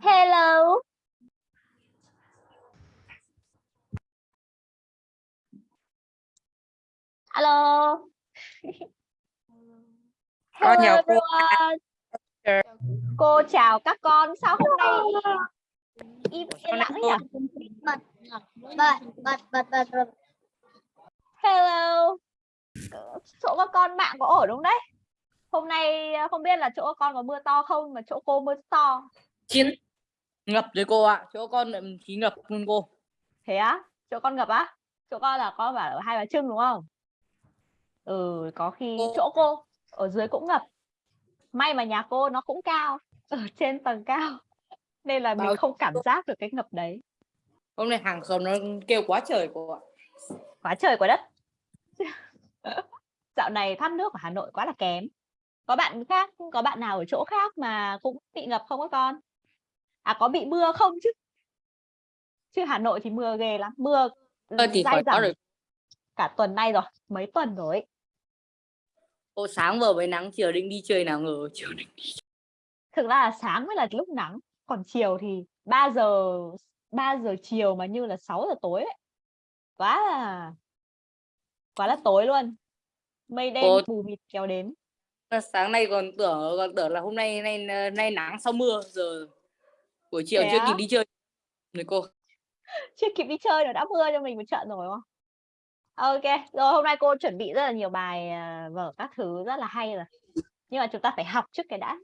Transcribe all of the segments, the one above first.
Hello. Hello. Con Hello cô. everyone. Cô chào các con. Sao hôm nay im lặng nhỉ? bật bật bật bật bật Hello. Chỗ các con mạng có ổn không đấy? Hôm nay không biết là chỗ các con có mưa to không mà chỗ cô mưa to. Chiến ngập rồi cô ạ. Chỗ con khí ngập luôn cô. Thế á? Chỗ con ngập á? Chỗ con là con bảo ở hai bà trưng đúng không? Ừ, có khi Cô- chỗ cô ở dưới cũng ngập. May mà nhà cô nó cũng cao, ở trên tầng cao. Nên là mình Bao- không cảm giác được cái ngập đấy. Hôm nay hàng xóm nó kêu quá trời cô ạ. Quá trời quá đất. Dạo này thoát nước ở Hà Nội quá là kém. Có bạn khác, có bạn nào ở chỗ khác mà cũng bị ngập không các con? À có bị mưa không chứ? Chứ Hà Nội thì mưa ghê lắm, mưa Ơ thì dai dẳng rồi. cả tuần nay rồi, mấy tuần rồi. Cô sáng vừa mới nắng chiều định đi chơi nào ngờ chiều định đi. thực ra là sáng mới là lúc nắng còn chiều thì 3 giờ 3 giờ chiều mà như là 6 giờ tối ấy. quá là quá là tối luôn mây đen Cô- mù mịt kéo đến Sáng nay còn tưởng còn tưởng là hôm nay nay nay nắng sau mưa giờ buổi chiều Thế chưa kịp đi chơi. Rồi cô. chưa kịp đi chơi rồi đã mưa cho mình một trận rồi đúng không? Ok rồi hôm nay cô chuẩn bị rất là nhiều bài à, vở các thứ rất là hay rồi. Nhưng mà chúng ta phải học trước cái đã.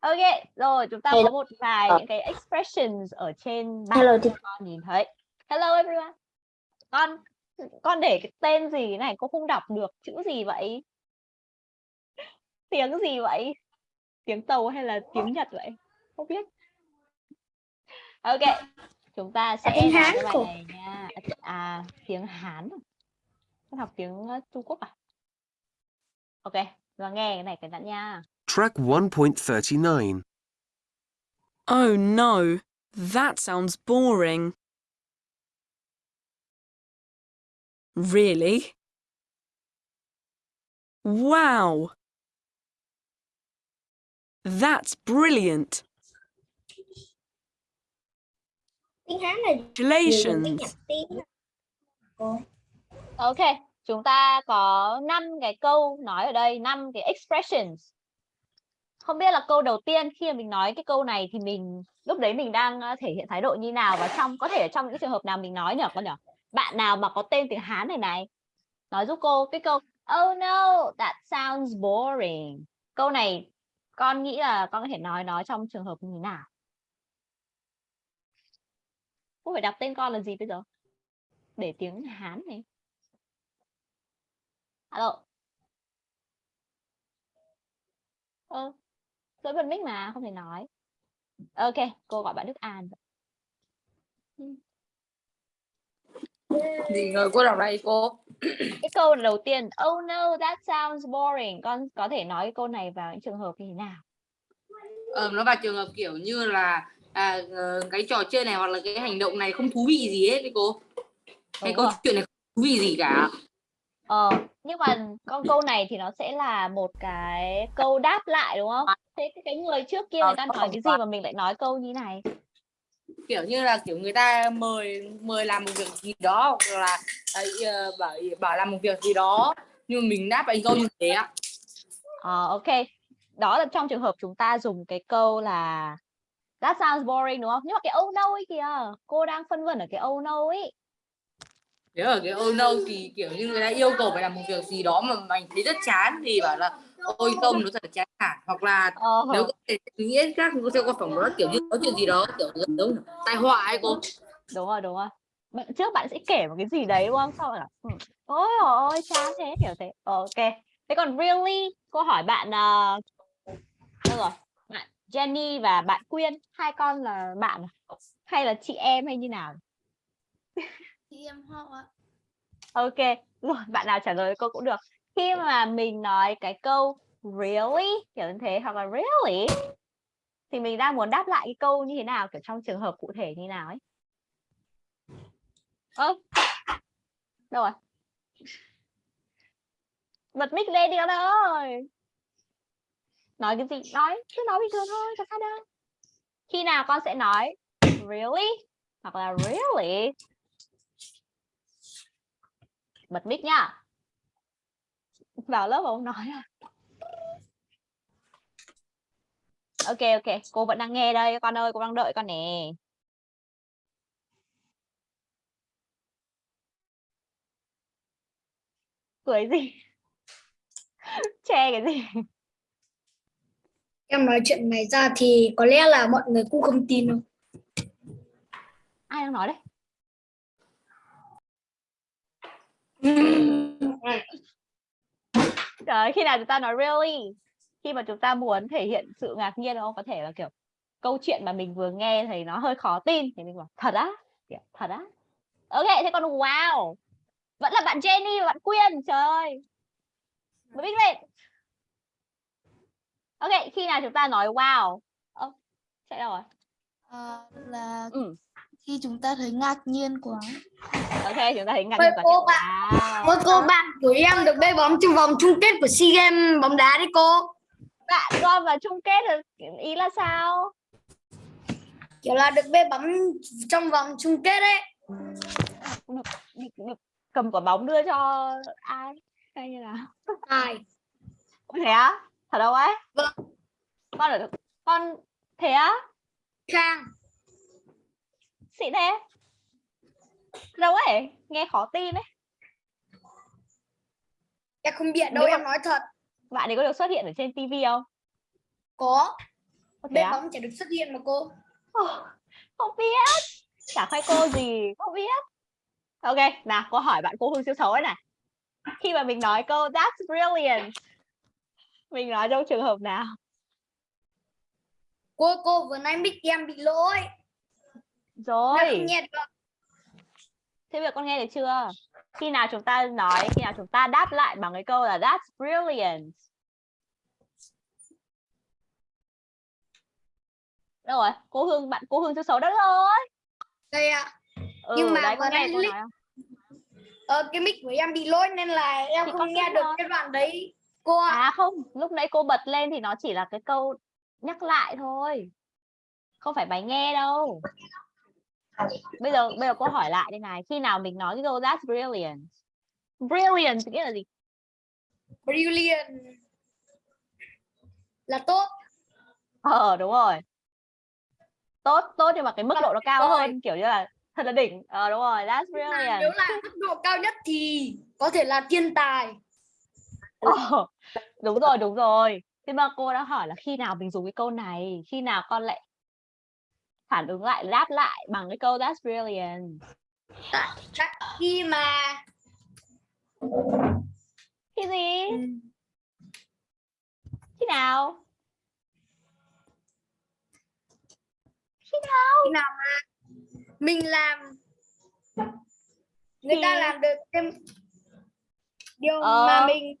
Ok rồi chúng ta có Hello. một vài những cái expressions ở trên bảng Hello, cho con nhìn thấy. Hello everyone. Con con để cái tên gì này cô không đọc được chữ gì vậy? Tiếng gì vậy? Tiếng tàu hay là tiếng nhật vậy? Không biết ok chúng ta sẽ tiếng Hán cái bài cô. này nha à, tiếng hán à? con học tiếng trung quốc à ok và nghe cái này cái đã nha Track 1.39. Oh no, that sounds boring. Really? Wow! That's brilliant! Tiếng hán là nhiều tiếng Congratulations! ok, chúng ta có 5 cái câu nói ở đây 5 cái expressions. Không biết là câu đầu tiên khi mà mình nói cái câu này thì mình, lúc đấy mình đang ờ, thể hiện thái độ như nào và trong, có thể ở trong những trường hợp nào mình nói nhỉ con nhỉ bạn nào mà có tên tiếng Hán này này, nói giúp cô cái câu oh no, that sounds boring. Câu này con nghĩ là con có thể nói nó trong trường hợp như nào? Cô phải đọc tên con là gì bây giờ? Để tiếng Hán này. Alo. Ơ dỗi bật mic mà không thể nói. Ok cô gọi bạn Đức An Gì ngờ cô đọc đây cô. cái câu đầu tiên oh no that sounds boring. Con có thể nói cái câu này vào những trường hợp như thế nào? Ờ, nó vào trường hợp kiểu như là à, ờ, cái trò chơi này hoặc là cái hành động này không thú vị gì hết đấy cô. Cái câu rồi. chuyện này không thú vị gì cả. ờ nhưng mà con câu này thì nó sẽ là một cái câu đáp lại đúng không thế cái- người trước kia Ờ, người ta nó nói cái gì mà mình lại nói câu như này kiểu như là kiểu người ta mời mời làm một việc gì đó hoặc là à, ờ, bảo bảo làm một việc gì đó nhưng mà mình đáp lại câu như thế ạ ờ ok đó là trong trường hợp chúng ta dùng cái câu là that sounds boring đúng không? Nhưng mà cái oh no ấy kìa cô đang phân vân ở cái oh no ấy. Nếu ở cái oh no thì kiểu như người ta yêu cầu phải làm một việc gì đó mà mình thấy rất chán thì bảo là ôi không nó thật chán cả. Hoặc là ờ nếu có thể nghĩ khác thì cô sẽ có phỏng đoán kiểu như có chuyện gì đó kiểu giống tai họa ấy cô. Đúng rồi đúng rồi. Bạn trước bạn sẽ kể một cái gì đấy đúng không? Sau là ừ, ôi ôi chán thế kiểu thế. Ờ, ok. Thế còn really cô hỏi bạn uh, đâu rồi Jenny và bạn Quyên hai con là bạn à? hay là chị em hay như nào? Chị em họ ạ. Ok rồi bạn nào trả lời cô cũng được. Khi mà mình nói cái câu really? kiểu như thế hoặc là really? thì mình đang muốn đáp lại cái câu như thế nào kiểu trong trường hợp cụ thể như nào ấy. Ơ đâu rồi? Bật mic lên đi con ơi nói cái gì? Nói, cứ nói bình thường thôi chẳng sao đâu. Khi nào con sẽ nói, really? Hoặc là, really? Bật mic nhá vào lớp mà không nói à. Ok ok. Cô vẫn đang nghe đây. Con ơi, cô đang đợi con nè. Cười gì? Che cái gì? Em nói chuyện này ra thì có lẽ là mọi người cũng không tin đâu. ai đang nói đấy? Trời, khi nào chúng ta nói really? Khi mà chúng ta muốn thể hiện sự ngạc nhiên không? Có thể là kiểu câu chuyện mà mình vừa nghe thì nó hơi khó tin. Thì mình bảo thật á? Thật á? Ok thế còn wow. Vẫn là bạn Jenny và bạn Quyên trời. Ơi mới biết lên ok khi nào chúng ta nói wow ơ chạy đâu rồi Ờ, là ừ. khi chúng ta thấy ngạc nhiên quá ok chúng ta thấy ngạc nhiên và cô bạn- wow. Ôi cô bạn của em được bê bóng trong vòng chung kết của SEA Games bóng đá đấy cô. bạn gom vào chung kết ý là sao Kiểu là được bê bóng trong vòng chung kết đấy. được, được cầm quả bóng đưa cho ai hay như nào Ai? Thế á thật đâu ấy? Vâng. con ở con thế á? Khang. xịn thế. Đâu ấy? Nghe khó tin đấy Em không biết đâu Nếu em nói thật. bạn ấy có được xuất hiện ở trên tivi không? Có. Ủa thế Bê á? bóng chỉ được xuất hiện mà cô. Không biết. Chả khoai cô gì. Không biết. Ok nào cô hỏi bạn cô Hương siêu xấu ấy này. Khi mà mình nói câu that's brilliant mình nói trong trường hợp nào Cô cô vừa nãy mic em bị lỗi. Rồi thế giờ con nghe được chưa khi nào chúng ta nói khi nào chúng ta đáp lại bằng cái câu là that's brilliant đâu rồi cô Hương bạn cô Hương siêu xấu đó rồi Đây ạ. ừ, Nhưng mà đấy vừa nãy cô link- nói không Ờ, cái mic của em bị lỗi nên là em Thì không nghe được nói. cái đoạn đấy. Cô ạ. À không, lúc nãy cô bật lên thì nó chỉ là cái câu nhắc lại thôi. Không phải bài nghe đâu. Bây giờ bây giờ cô hỏi lại đây này, khi nào mình nói cái câu that's brilliant? Brilliant nghĩa là gì? Brilliant. Là tốt. Ờ đúng rồi. Tốt, tốt nhưng mà cái mức độ nó cao Rồi. hơn kiểu như là thật là đỉnh. Ờ đúng rồi, that's brilliant. nếu là mức độ cao nhất thì có thể là thiên tài. Ờ, đúng rồi, đúng rồi. Thế mà cô đã hỏi là khi nào mình dùng cái câu này, khi nào con lại phản ứng lại, đáp lại bằng cái câu that's brilliant. Chắc khi mà Cái gì? Khi nào? Khi nào? khi nào mà mình làm người ta Thì- làm được cái điều Ờ. mà mình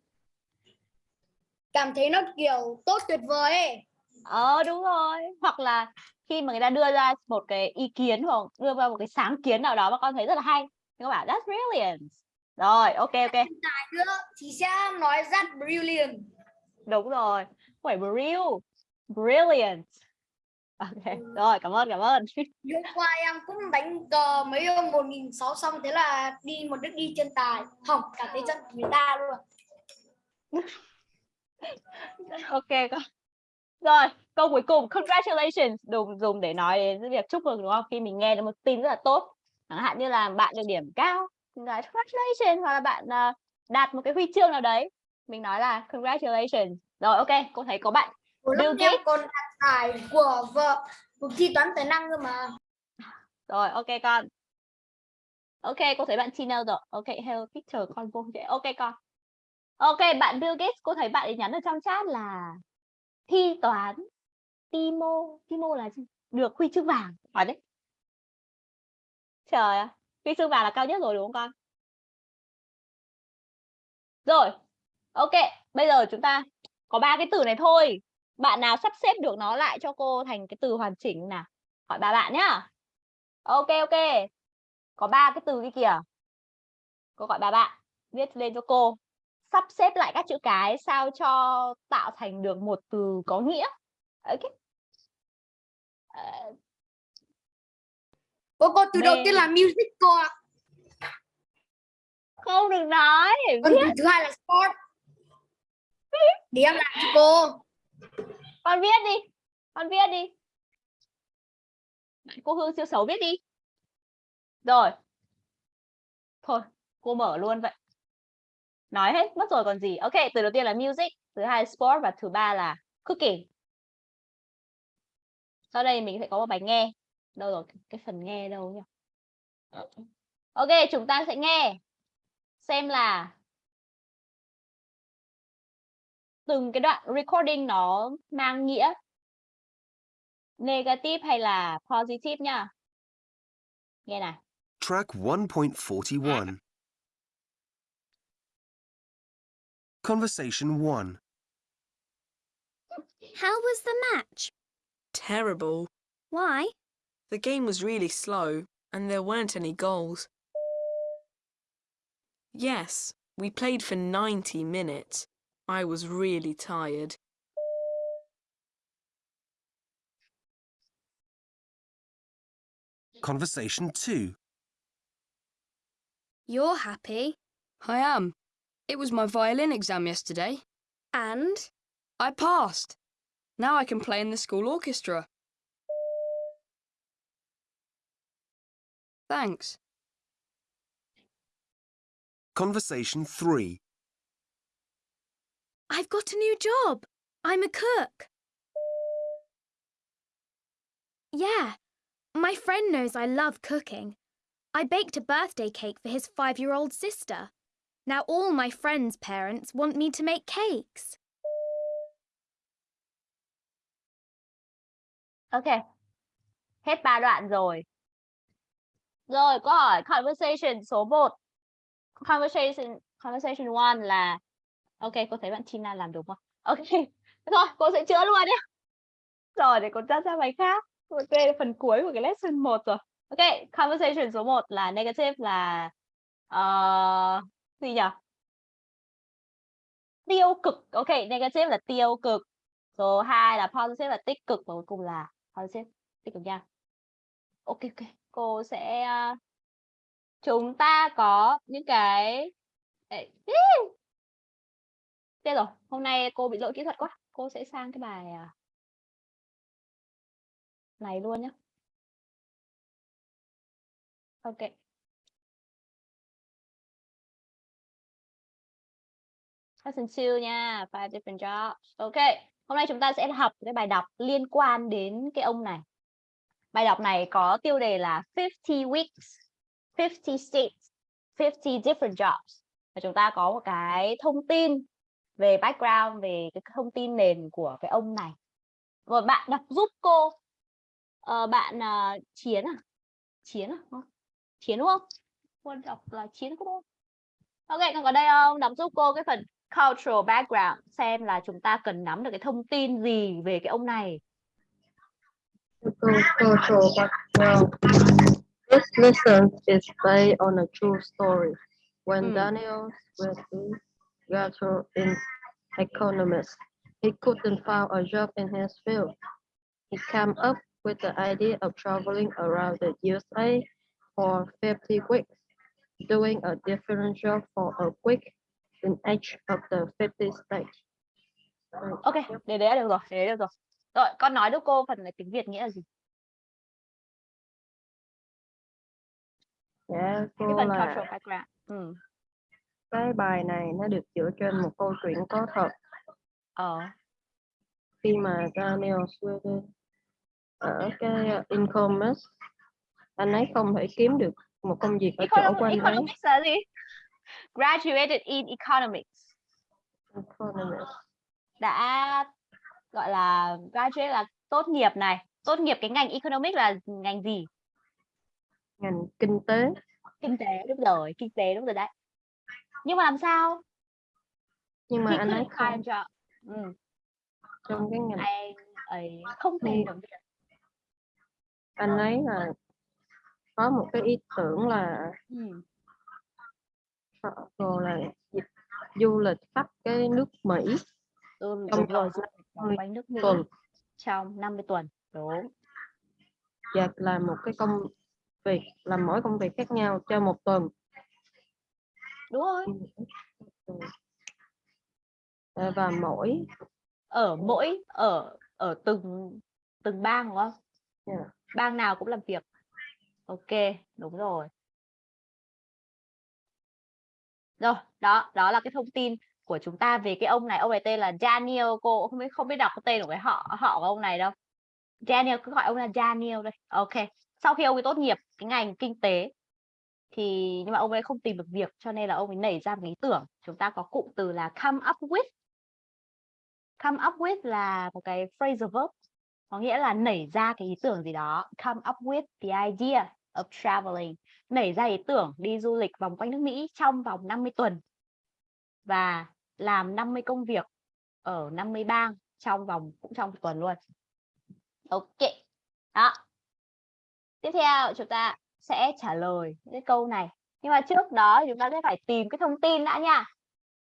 cảm thấy nó kiểu tốt tuyệt vời ấy. Ờ đúng rồi. Hoặc là khi mà người ta đưa ra một cái ý kiến hoặc đưa ra một cái sáng kiến nào đó mà con thấy rất là hay. Thì con bảo that's brilliant. Rồi, ok ok. nữa thì sẽ nói rất brilliant Đúng rồi. Không phải brill. Brilliant. Ok, rồi cảm ơn cảm ơn. hôm qua em cũng đánh cờ mấy nghìn sáu xong thế là đi một nước đi chân tài hỏng cả cái chân của người ta luôn ok con. Rồi, câu cuối cùng congratulations dùng dùng để nói đến việc chúc mừng đúng không? Khi mình nghe được một tin rất là tốt. Chẳng hạn như là bạn được điểm cao, mình nói congratulations hoặc là bạn à, đạt một cái huy chương nào đấy, mình nói là congratulations. Rồi ok, cô thấy có bạn Bill em Gates. còn đạt giải của vợ cuộc thi toán tài năng cơ mà Rồi, ok con. Ok, cô thấy bạn Tina rồi. Ok, hello teacher, con vô. Ok con. Ok, bạn Bill Gates, cô thấy bạn ấy nhắn ở trong chat là thi toán Timo, Timo là? Được huy chương vàng. Hỏi đấy. Trời ơi, huy chương vàng là cao nhất rồi đúng không con? Rồi. Ok, bây giờ chúng ta có ba cái từ này thôi. Bạn nào sắp xếp được nó lại cho cô thành cái từ hoàn chỉnh nào? Hỏi ba bạn nhá. Ok ok. Có ba cái từ kia kìa. Cô gọi ba bạn viết lên cho cô. Sắp xếp lại các chữ cái sao cho tạo thành được một từ có nghĩa. Ok. Ờ, cô cô từ đầu Mê. tiên là music cô ạ. Không được nói còn từ thứ hai là sport. Để em làm cho cô. Con viết đi con viết đi. Bạn cô hương siêu xấu viết đi. Rồi. Thôi cô mở luôn vậy nói hết, mất rồi còn gì ok, từ đầu tiên là music, thứ hai là sport và thứ ba là cooking sau đây mình sẽ có một bài nghe đâu rồi, cái phần nghe đâu nhỉ ok, chúng ta sẽ nghe xem là từng cái đoạn recording nó mang nghĩa negative hay là positive nha. Nghe này. Track 1.41. Conversation 1. How was the match? Terrible. Why? The game was really slow and there weren't any goals. Yes, we played for 90 minutes. I was really tired. Conversation 2. You're happy. I am. It was my violin exam yesterday. And? I passed. Now I can play in the school orchestra. Thanks. Conversation 3. I've got a new job. I'm a cook. Yeah, my friend knows I love cooking. I baked a birthday cake for his five year old sister. Now all my friends' parents want me to make cakes. Ok. Hết ba đoạn rồi. Rồi, câu hỏi conversation số 1. Conversation conversation 1 là Ok, cô thấy bạn Tina làm đúng không? Ok. Thôi, cô sẽ chữa luôn nhé. Rồi, để cô ra ra bài khác. Ok, phần cuối của cái lesson 1 rồi. Ok, conversation số 1 là negative là uh, gì nhỉ? Tiêu cực. Ok, negative là tiêu cực. Số 2 là positive là tích cực và cuối cùng là positive tích cực nha. Ok ok, cô sẽ ờ, chúng ta có những cái đây. Thế rồi, hôm nay cô bị lỗi kỹ thuật quá. Cô sẽ sang cái bài à, này luôn nhé. Ok. Lesson 2 nha, five different jobs. Ok, hôm nay chúng ta sẽ học cái bài đọc liên quan đến cái ông này. Bài đọc này có tiêu đề là 50 weeks, 50 states, 50 different jobs. Và chúng ta có một cái thông tin về background, về cái thông tin nền của cái ông này. Rồi bạn đọc giúp cô. Ờ, bạn à, Chiến à? Chiến à? Chiến đúng không? Cô đọc là Chiến đúng không? Ok, còn có đây không? Đọc giúp cô cái phần cultural background xem là chúng ta cần nắm được cái thông tin gì về cái ông này. cultural background. This lesson is based on a true story. When Hmm. Daniel was a graduate in economics, he couldn't find a job in his field. He came up with the idea of traveling around the USA for 50 weeks, doing a different job for a week in each of the 50 states. Ok, để đấy được rồi, để đấy được rồi. Rồi, con nói giúp cô phần này tiếng Việt nghĩa là gì? Dạ, Cái cô phần là cultural background. Ừ. cái bài này nó được dựa trên một câu chuyện có thật Ờ. khi mà Daniel Sweden ở cái uh, Incommerce anh ấy không thể kiếm được một công việc ở chỗ Economic, của anh ấy economics là gì? Graduated in economics. Economics. Đã gọi là graduate là tốt nghiệp này. Tốt nghiệp cái ngành economics là ngành gì? ngành kinh tế Kinh tế, đúng rồi, kinh tế đúng rồi đấy. Nhưng mà làm sao? nhưng mà anh ấy không job. Ừ. trong cái ngành Anh ấy không tìm được việc. anh ấy là có một cái ý tưởng là Ừ. rồi là dịch du lịch khắp cái nước Mỹ Ừ, Trong rồi, vòng du lịch vòng 50 quanh nước Mỹ tuần trong 50 tuần. Đúng. và làm một cái công việc làm mỗi công việc khác nhau cho một tuần đúng rồi Ờ, và mỗi ở mỗi ở ở từng từng bang đúng không Yeah. bang nào cũng làm việc ok đúng rồi rồi, đó đó là cái thông tin của chúng ta về cái ông này. Ông này tên là Daniel, cô không biết không biết đọc cái tên của cái họ họ của ông này đâu. Daniel, cứ gọi ông là Daniel đây ok, sau khi ông ấy tốt nghiệp cái ngành kinh tế thì, nhưng mà ông ấy không tìm được việc cho nên là ông ấy nảy ra một ý tưởng. Chúng ta có cụm từ là come up with. Come up with là một cái phrasal verb, có nghĩa là nảy ra cái ý tưởng gì đó. Come up with the idea of traveling nảy ra ý tưởng đi du lịch vòng quanh nước Mỹ trong vòng 50 tuần và làm 50 công việc ở 50 bang trong vòng cũng trong một tuần luôn. Ok đó. Tiếp theo chúng ta sẽ trả lời những cái câu này. Nhưng mà trước đó chúng ta sẽ phải tìm cái thông tin đã nha.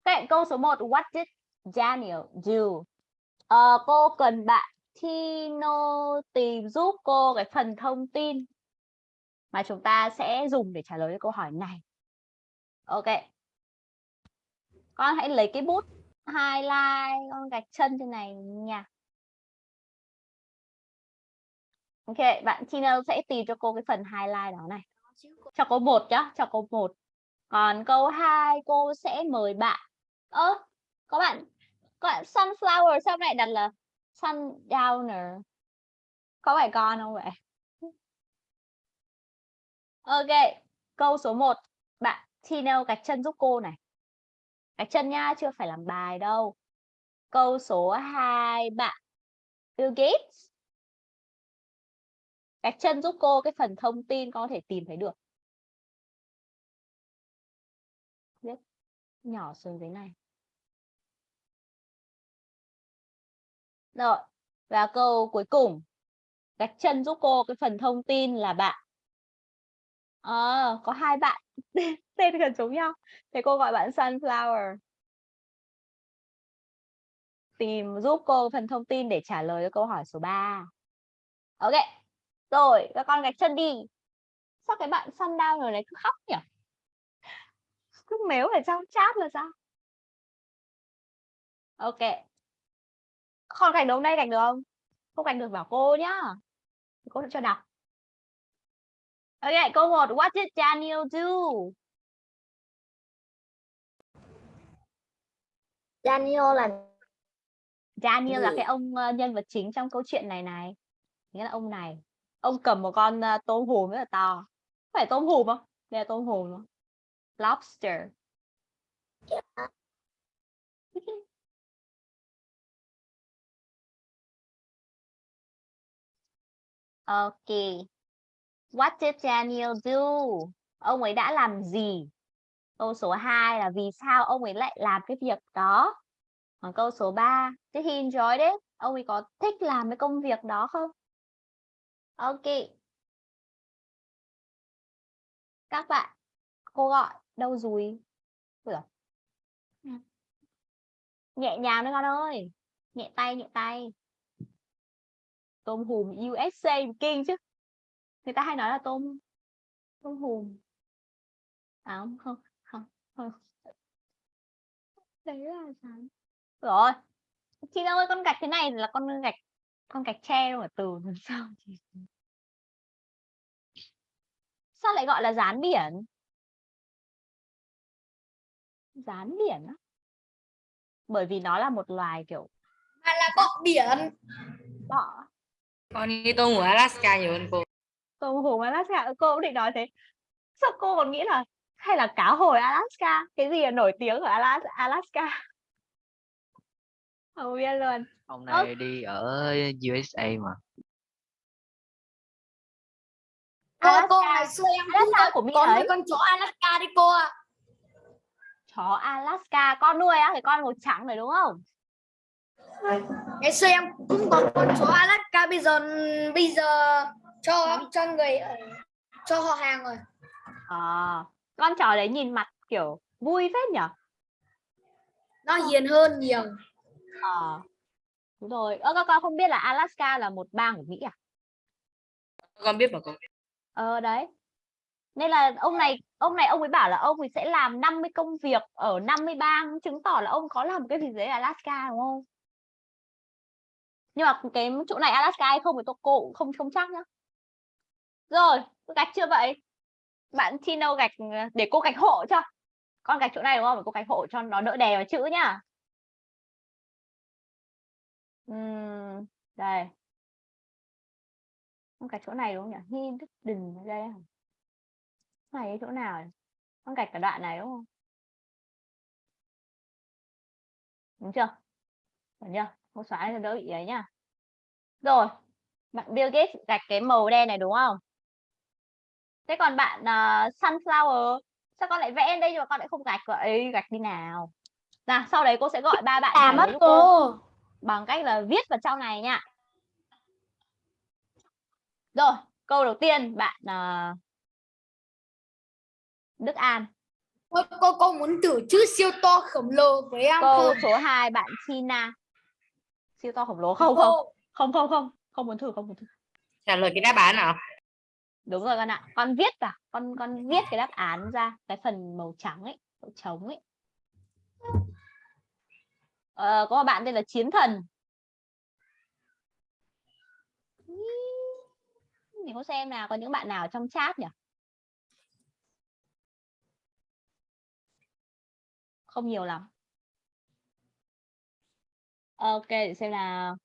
Cái câu số 1 what did Daniel do? Ờ, cô cần bạn Tino tìm giúp cô cái phần thông tin mà chúng ta sẽ dùng để trả lời câu hỏi này. Ok. Con hãy lấy cái bút highlight con gạch chân trên này nha. Ok, bạn Tina sẽ tìm cho cô cái phần highlight đó này. Cho cô một nhá, cho cô một. Còn câu 2 cô sẽ mời bạn. Ơ, có bạn có bạn sunflower sao lại đặt là sundowner có phải con không vậy ok câu số 1 bạn Tino gạch chân giúp cô này. Gạch chân nha chưa phải làm bài đâu. Câu số 2 bạn Bill Gates. Gạch chân giúp cô cái phần thông tin con có thể tìm thấy được. Viết nhỏ xuống dưới này. Rồi, và câu cuối cùng. Gạch chân giúp cô cái phần thông tin là bạn. Ờ, có hai bạn tên gần giống nhau. Thế cô gọi bạn Sunflower. Tìm giúp cô phần thông tin để trả lời cho câu hỏi số 3. Ok. Rồi, các con gạch chân đi. Sao cái bạn Sundowner này cứ khóc nhỉ? Cứ mếu ở trong chat là sao? Ok con gạch được đây gạch được không không gạch được bảo cô nhá cô sẽ cho đọc ok câu 1 what did Daniel do? Daniel là Daniel là cái ông ờ, nhân vật chính trong câu chuyện này này. Nghĩa là ông này. Ông cầm một con ờ, tôm hùm rất là to. Phải tôm hùm không? Đây là tôm hùm không? Lobster. Ok. What did Daniel do? Ông ấy đã làm gì? Câu số 2 là vì sao ông ấy lại làm cái việc đó? Còn câu số 3, did he enjoy it? Ông ấy có thích làm cái công việc đó không? Ok. Các bạn, cô gọi đâu rồi? Nhẹ nhàng đấy con ơi. Nhẹ tay, nhẹ tay tôm hùm USA kinh chứ người ta hay nói là tôm tôm hùm. À không không không không. Đấy là sao? Rồi. Chị ơi con gạch thế này là con gạch con gạch tre đâu mà từ làm sao sao lại gọi là rán biển? Rán biển á? Bởi vì nó là một loài kiểu mà là bọ biển. Bọ. Con nghĩ tôi ngủ Alaska nhiều hơn cô tôm hùm Alaska cô cũng định nói thế. Sao cô còn nghĩ là hay là cá hồi Alaska cái gì là nổi tiếng ở Alas- Alaska? Không biết luôn. Hôm nay đi ở USA mà. cô cô Alaska. ngày xưa em Alaska của Mỹ có mấy con chó Alaska đấy cô ạ. Chó Alaska con nuôi á cái con màu trắng này đúng không? Ngày xưa em cũng có con chó Alaska bây giờ bây giờ cho cho người ở- cho họ hàng rồi. À, con chó đấy nhìn mặt kiểu vui phết nhở? Nó hiền hơn nhiều. Ờ đúng rồi. Ơ các con không biết là Alaska là một bang của Mỹ à? Con biết mà cô Ờ đấy. Nên là ông này ông này ông ấy bảo là ông ấy sẽ làm 50 công việc ở 50 bang chứng tỏ là ông có làm cái gì đấy ở Alaska đúng không? Nhưng mà cái chỗ này Alaska hay không thì tôi cô cũng không không chắc nhá. Rồi, gạch chưa vậy? Bạn Tino gạch ờ, để cô gạch hộ cho. Con gạch chỗ này đúng không? Để cô gạch hộ cho nó đỡ đè vào chữ nhá. Uhm, đây. Con gạch chỗ này đúng không nhỉ? Hi Đức Đình ở đây? Này chỗ nào? Con gạch cả đoạn này đúng không? Đúng chưa? Đúng chưa? Cô xóa cho đỡ bị ấy nhá. Rồi, bạn Bill Gates gạch cái màu đen này đúng không? Thế còn bạn uh, Sunflower, sao con lại vẽ lên đây nhưng mà con lại không gạch vậy? Gạch đi nào. Nào, sau đấy cô sẽ gọi ba bạn À mất cô. bằng cách là viết vào trong này nha. Rồi, câu đầu tiên bạn uh, Đức An. Cô, cô, cô muốn thử chữ siêu to khổng lồ với em Câu không? số 2 bạn China. Siêu to khổng lồ không không? Cô, Không không không, không muốn thử không muốn thử. trả lời cái đáp án nào Đúng rồi con ạ. Con viết vào, con con viết cái đáp án ra cái phần màu trắng ấy, màu trống ấy. Ờ, có một bạn tên là Chiến Thần. mình có xem nào, có những bạn nào trong chat nhỉ? Không nhiều lắm. Ok, để xem nào.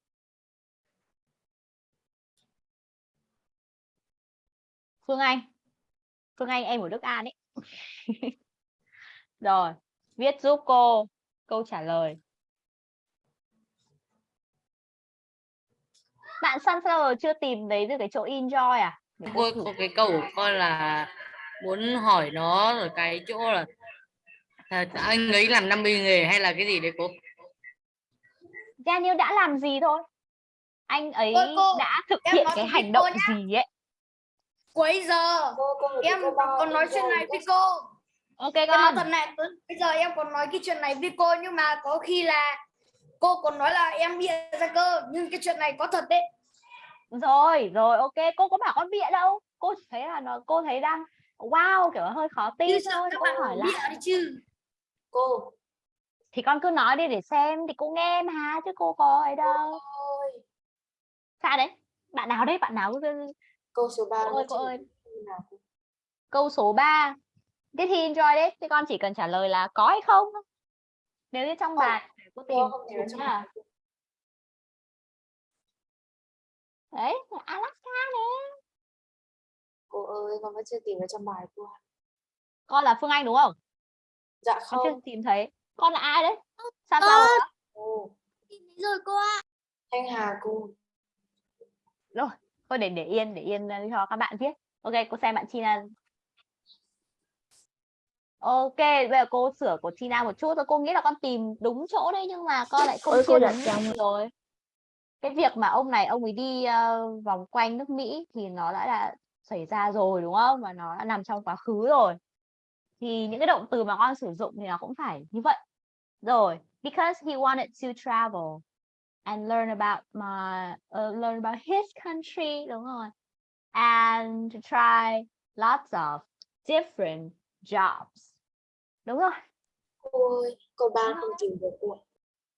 Phương Anh. Phương Anh em của Đức An ấy. Rồi, viết giúp cô câu trả lời. Bạn Sunflower chưa tìm thấy được cái chỗ enjoy à? Để cô cô, cô cái câu của con là muốn hỏi nó ở cái chỗ là à, anh ấy làm 50 nghề hay là cái gì đấy cô Daniel đã làm gì thôi? Anh ấy Ôi, cô, đã thực hiện cái hành cô động nhá. gì ấy? Cuối giờ em còn nói chuyện này với cô. Ok Em nói con. thật này, bây giờ em còn nói cái chuyện này với cô nhưng mà có khi là cô còn nói là em bịa ra cơ nhưng cái chuyện này có thật đấy. Rồi, rồi ok, cô có bảo con bịa đâu. Cô chỉ thấy là nó cô thấy đang wow kiểu hơi khó tin thôi. Cô bạn hỏi đi chứ. Cô, thì con cứ nói đi để xem thì cô nghe mà chứ cô có ấy đâu. ơi, Sao đấy? Bạn nào đấy? Bạn nào cứ câu số 3 cô ơi cô ơi. Câu số 3. Cái thi enjoy đấy, thì con chỉ cần trả lời là có hay không. thôi. Nếu như trong bài cô tìm không tìm tìm. Đấy, Alaska nè. Cô ơi, con vẫn chưa tìm được trong bài cô. Con là Phương Anh đúng không? Dạ Con chưa tìm thấy. Con là ai đấy? Sunflower hả? Cô, rồi cô ạ. Thanh Hà cô. Rồi, thôi để để yên để yên uh, cho các bạn viết. Ok, cô xem bạn China. Ok, bây giờ cô sửa của China một chút thôi. Cô nghĩ là con tìm đúng chỗ đấy nhưng mà con lại không Ôi, cô đặt trong. rồi. Cái việc mà ông này ông ấy đi ờ, vòng quanh nước Mỹ thì nó đã là xảy ra rồi đúng không? Và nó đã nằm trong quá khứ rồi. Thì những cái động từ mà con sử dụng thì nó cũng phải như vậy. Rồi, because he wanted to travel and learn about my uh, learn about his country đúng rồi. And to try lots of different jobs. Đúng rồi. Cô ơi, câu 3 không tìm được.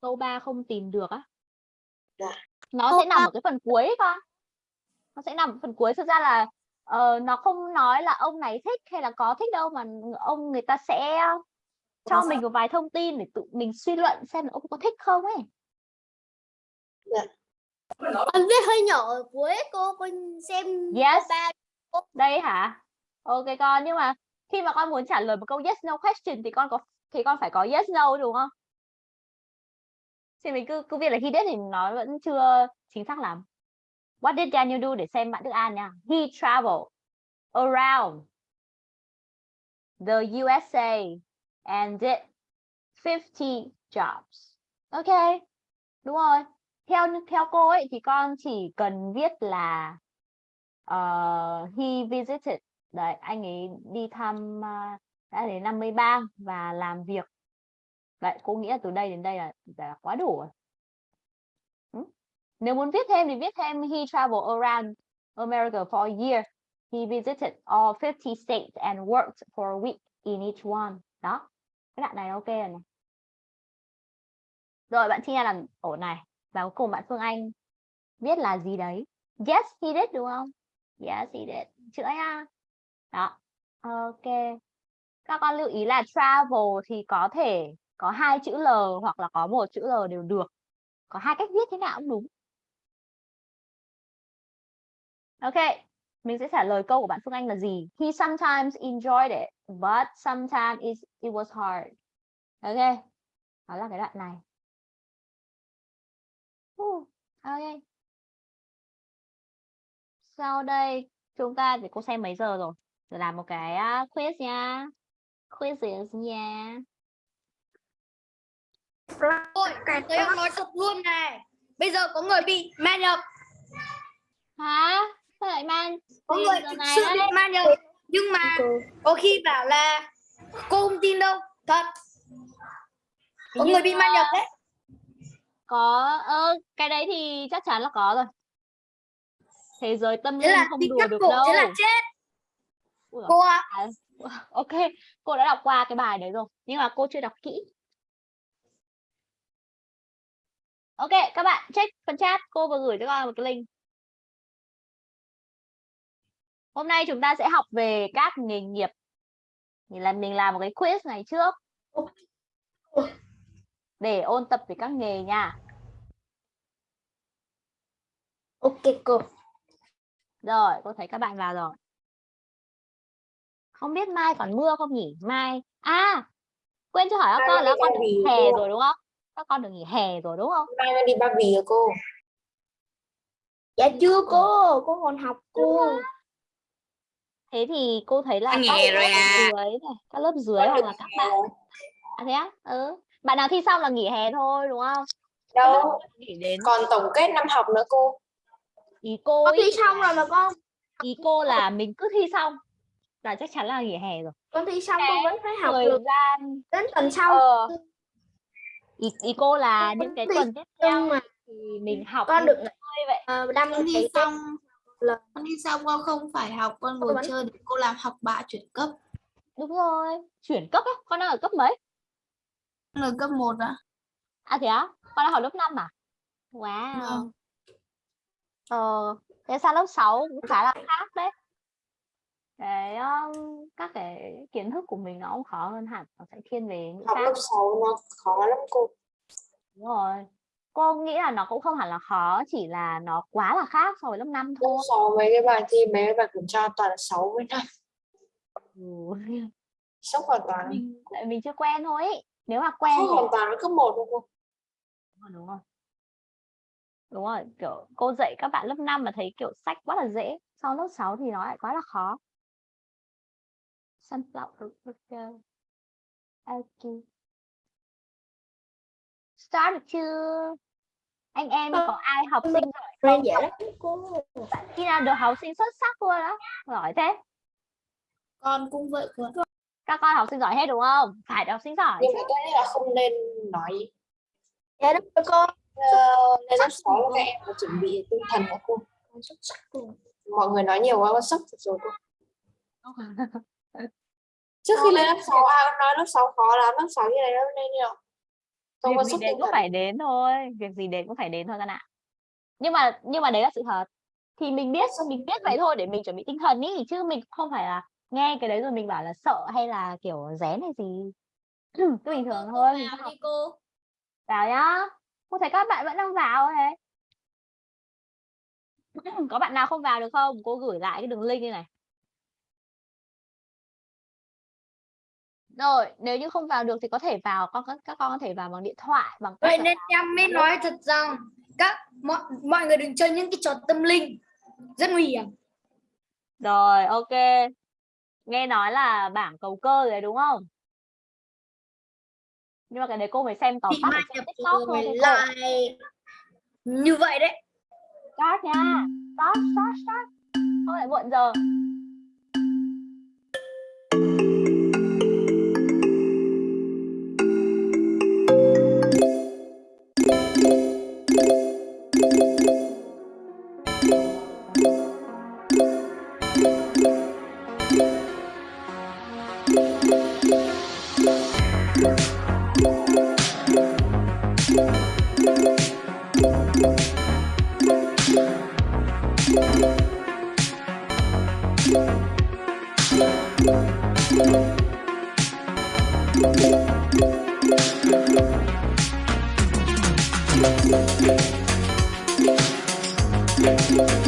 Câu 3 không tìm được á. Dạ. Nó Câu sẽ nằm ba- ở cái phần cuối ấy con. Nó sẽ nằm ở phần cuối thực ra là ờ, nó không nói là ông này thích hay là có thích đâu mà ông người ta sẽ cho mình một vài thông tin để tự mình suy luận xem là ông có thích không ấy. Con viết hơi nhỏ ở cuối cô, con xem Yes. ba. Đây hả? Ok con nhưng mà khi mà con muốn trả lời một câu yes no question thì con có thì con phải có yes no đúng không? Thì mình cứ cứ viết là he did thì nó vẫn chưa chính xác lắm. What did Daniel do để xem bạn Đức An nha. He traveled around the USA and did 50 jobs. Ok. Đúng rồi. Theo theo cô ấy thì con chỉ cần viết là uh, he visited đấy anh ấy đi thăm uh, đã đến 50 bang và làm việc vậy cô nghĩ là từ đây đến đây là, là quá đủ rồi Ừ. nếu muốn viết thêm thì viết thêm he traveled around America for a year. He visited all 50 states and worked for a week in each one. Đó, cái đoạn này ok rồi này. Rồi bạn chia làm ổ này. Và cuối cùng bạn Phương Anh viết là gì đấy? Yes, he did đúng không? Yes, he did. Chữa nha. Đó. Ok. Các con lưu ý là travel thì có thể có hai chữ L hoặc là có một chữ L đều được. Có hai cách viết thế nào cũng đúng. Ok, mình sẽ trả lời câu của bạn Phương Anh là gì? He sometimes enjoyed it, but sometimes it, it was hard. Ok, đó là cái đoạn này. Uh, ok. Sau đây chúng ta để cô xem mấy giờ rồi. Rồi làm một cái uh, quiz nha. Quizzes nha. Ôi, cái tôi nói thật luôn này. Bây giờ có người bị ma nhập, Hả? Sao lại man? có người thực sự đấy? bị ma nhập. Nhưng mà có khi bảo là cô không tin đâu. Thật, có Nhưng người bị ma nhập đấy. Có ơ cái đấy thì chắc chắn là có rồi. Thế giới tâm linh không đùa được đâu thế là chết. Giời, Cô ạ, à, ok cô đã đọc qua cái bài đấy rồi nhưng mà cô chưa đọc kỹ. Ok các bạn check phần chat cô vừa gửi cho con một cái link. Hôm nay chúng ta sẽ học về các nghề nghiệp. Thì là mình làm một cái quiz ngày trước để ôn tập về các nghề nha ok cô. Rồi, cô thấy các bạn vào rồi. Không biết mai còn mưa không nhỉ? Mai. À, quên chưa hỏi các con là các con được nghỉ hè rồi đúng không? Các con được nghỉ hè rồi đúng không? Mai đi Ba Vì rồi cô. Dạ chưa cô, cô còn học cô. Thế thì cô thấy là các lớp à? dưới này, các lớp dưới hoặc là các bạn. À thế á? Ừ. Bạn nào thi xong là nghỉ hè thôi đúng không? Đâu, Nghỉ đến. Còn tổng kết năm học nữa cô. ý cô Con ý thi xong rồi mà con. ý cô là mình cứ thi xong là chắc chắn là nghỉ hè rồi. con thi xong con vẫn phải học Thời được. gian đến tuần sau. Ờ. Ý, ý cô là những cái tuần tiếp theo mà. thì mình học con được chơi vậy. uh, đăng con thi xong là- con thi xong con không phải học con ngồi chơi để cô làm học bạ chuyển cấp. Đúng rồi, chuyển cấp á, con đang ở cấp mấy? Con ở cấp 1 ạ À thế á, con đang học lớp 5 à? Wow. Vâng. Ờ, thế sang lớp 6 cũng khá là khác đấy. Cái um, các cái kiến thức của mình nó cũng khó hơn hẳn, nó sẽ thiên về những Học lớp 6 nó khó lắm cô. Đúng rồi. Cô nghĩ là nó cũng không hẳn là khó, chỉ là nó quá là khác so với lớp 5 Lớp thôi. 6 mấy cái bài thi mấy cái bài kiểm tra toàn là 6 với 5. Ừ. Sốc hoàn toàn. Mình, tại mình chưa quen thôi. ý. Nếu mà quen thì hoàn toàn với cấp 1 luôn cô. Đúng rồi, đúng rồi. Đúng rồi, kiểu cô dạy các bạn lớp 5 mà thấy kiểu sách quá là dễ, sau lớp 6 thì nó lại quá là khó. Sunflower. Ok. Start được chưa? Anh em có ai học sinh giỏi không? dễ lắm cô. Bạn khi nào được học sinh xuất sắc luôn á? Giỏi thế. con cũng vậy cô. Các con học sinh giỏi hết đúng không? Phải học sinh giỏi Nhưng mà tôi nghĩ là không nên nói Dạ đúng rồi cô. uh, lên lớp 6 là các em chuẩn bị tinh thần nữa cô. Con. Mọi người nói nhiều quá con sốc rồi cô. Trước khi lên lớp 6 ai cũng nói lớp 6 khó lắm, lớp 6 như này nó nên nhiều. Tôi có sốc đến cũng phải đến thôi, việc gì đến cũng phải đến thôi các ạ. Nhưng mà nhưng mà đấy là sự thật. Thì mình biết mình biết vậy thôi để mình chuẩn bị tinh thần ý chứ mình không phải là nghe cái đấy rồi mình bảo là sợ hay là kiểu rén hay gì. cứ bình thường thôi. vào đi cô vào nhá. Cô thấy các bạn vẫn đang vào thế. Có bạn nào không vào được không? Cô gửi lại cái đường link như này. Rồi, nếu như không vào được thì có thể vào con các các con có thể vào bằng điện thoại bằng Vậy nên em mới nói thật rằng các mọi, mọi người đừng chơi những cái trò tâm linh rất nguy hiểm. Rồi, ok. Nghe nói là bảng cầu cơ rồi đấy đúng không? Nhưng mà cái đấy cô phải xem tóm tắt nhập TikTok thôi lại như vậy đấy. Start nha. Start, start, start. Không lại muộn giờ.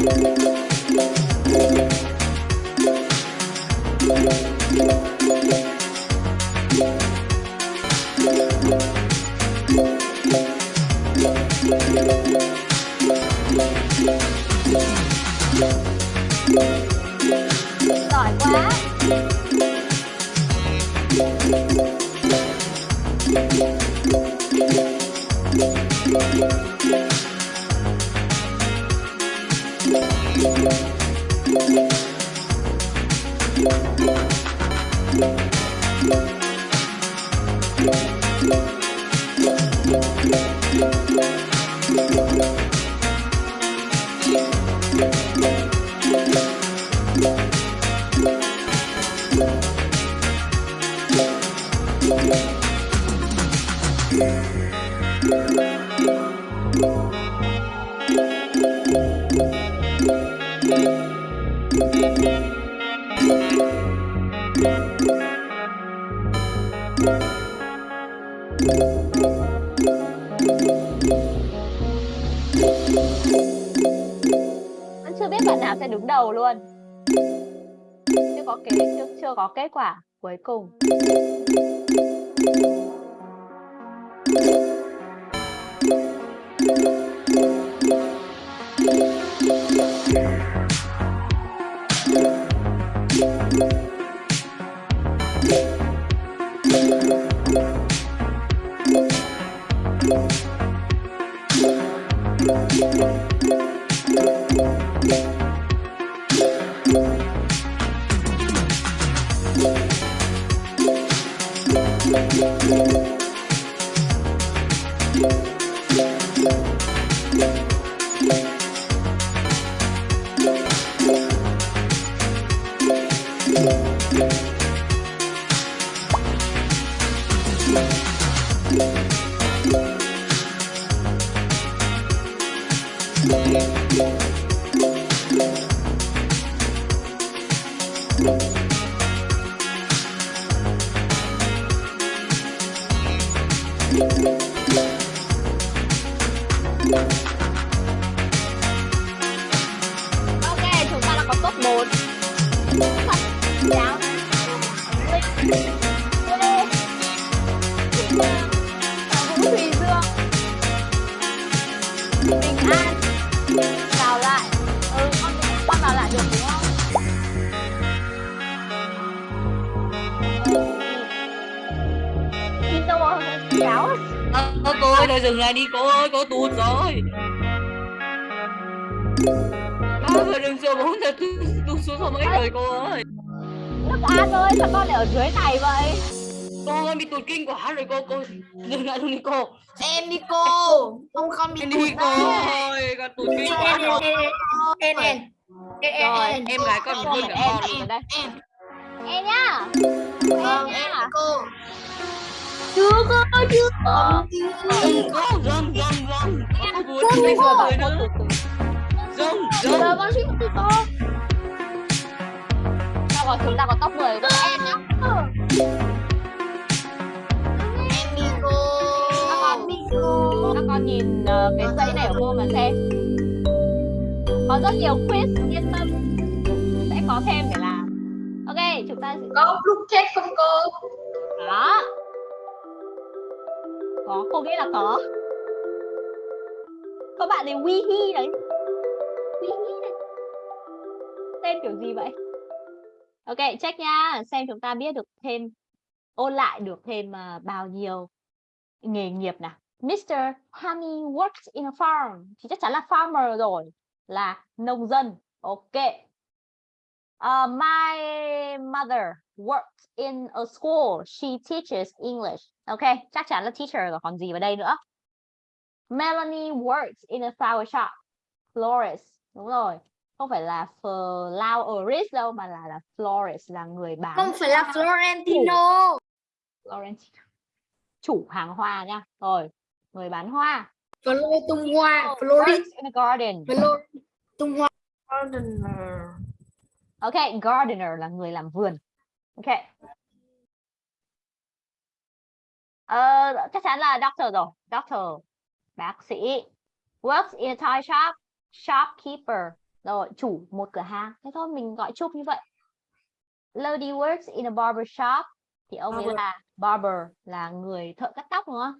Giỏi cùng. Cuối cùng ở dưới này vậy. Cô ơi bị tụt kinh quá rồi cô, cô dừng lại luôn đi cô. em đi cô. Không con bị Em tụt đi cô ơi, con tụt kinh quá rồi. en rồi en Em gái con Em, hơn cả em, con. em ở đây em. Em nhá. Vâng em em nhá. cô. Chưa cơ chưa cô, dừng, dừng, dừng. Cô vừa bây giờ rồi nữa. Dừng, dừng. con suýt từ to sao còn chúng ta có top 10 của em nhá em đi cô các con đi các con nhìn ờ, cái dãy này của cô mà xem. Có rất nhiều quiz yên tâm. Sẽ có thêm để làm. Ok chúng ta sẽ có lúc chết không cô? Có. Có cô nghĩ là có. Có bạn này we he đấy. We he đấy. Tên kiểu gì vậy ok check nha xem chúng ta biết được thêm ôn lại được thêm uh, bao nhiêu nghề nghiệp nào Mr. Hami works in a farm thì chắc chắn là farmer rồi là nông dân ok Uh, my mother works in a school. She teaches English. Ok, chắc chắn là teacher rồi còn gì vào đây nữa. Melanie works in a flower shop. Florist. Đúng rồi. Không phải là flowerist đâu mà là là florist là người bán không phải là Florentino Florentino. Chủ hàng hoa nha. Rồi, người bán hoa. Flo tung hoa a garden. Flo tung hoa Ok, gardener là người làm vườn. Ok. Ờ, chắc chắn là doctor rồi. Doctor, bác sĩ. Works in a toy shop, shopkeeper. Rồi, chủ một cửa hàng. Thế thôi, mình gọi chung như vậy. Lady works in a barber shop. Thì ông ấy Barber. là barber, là người thợ cắt tóc đúng không?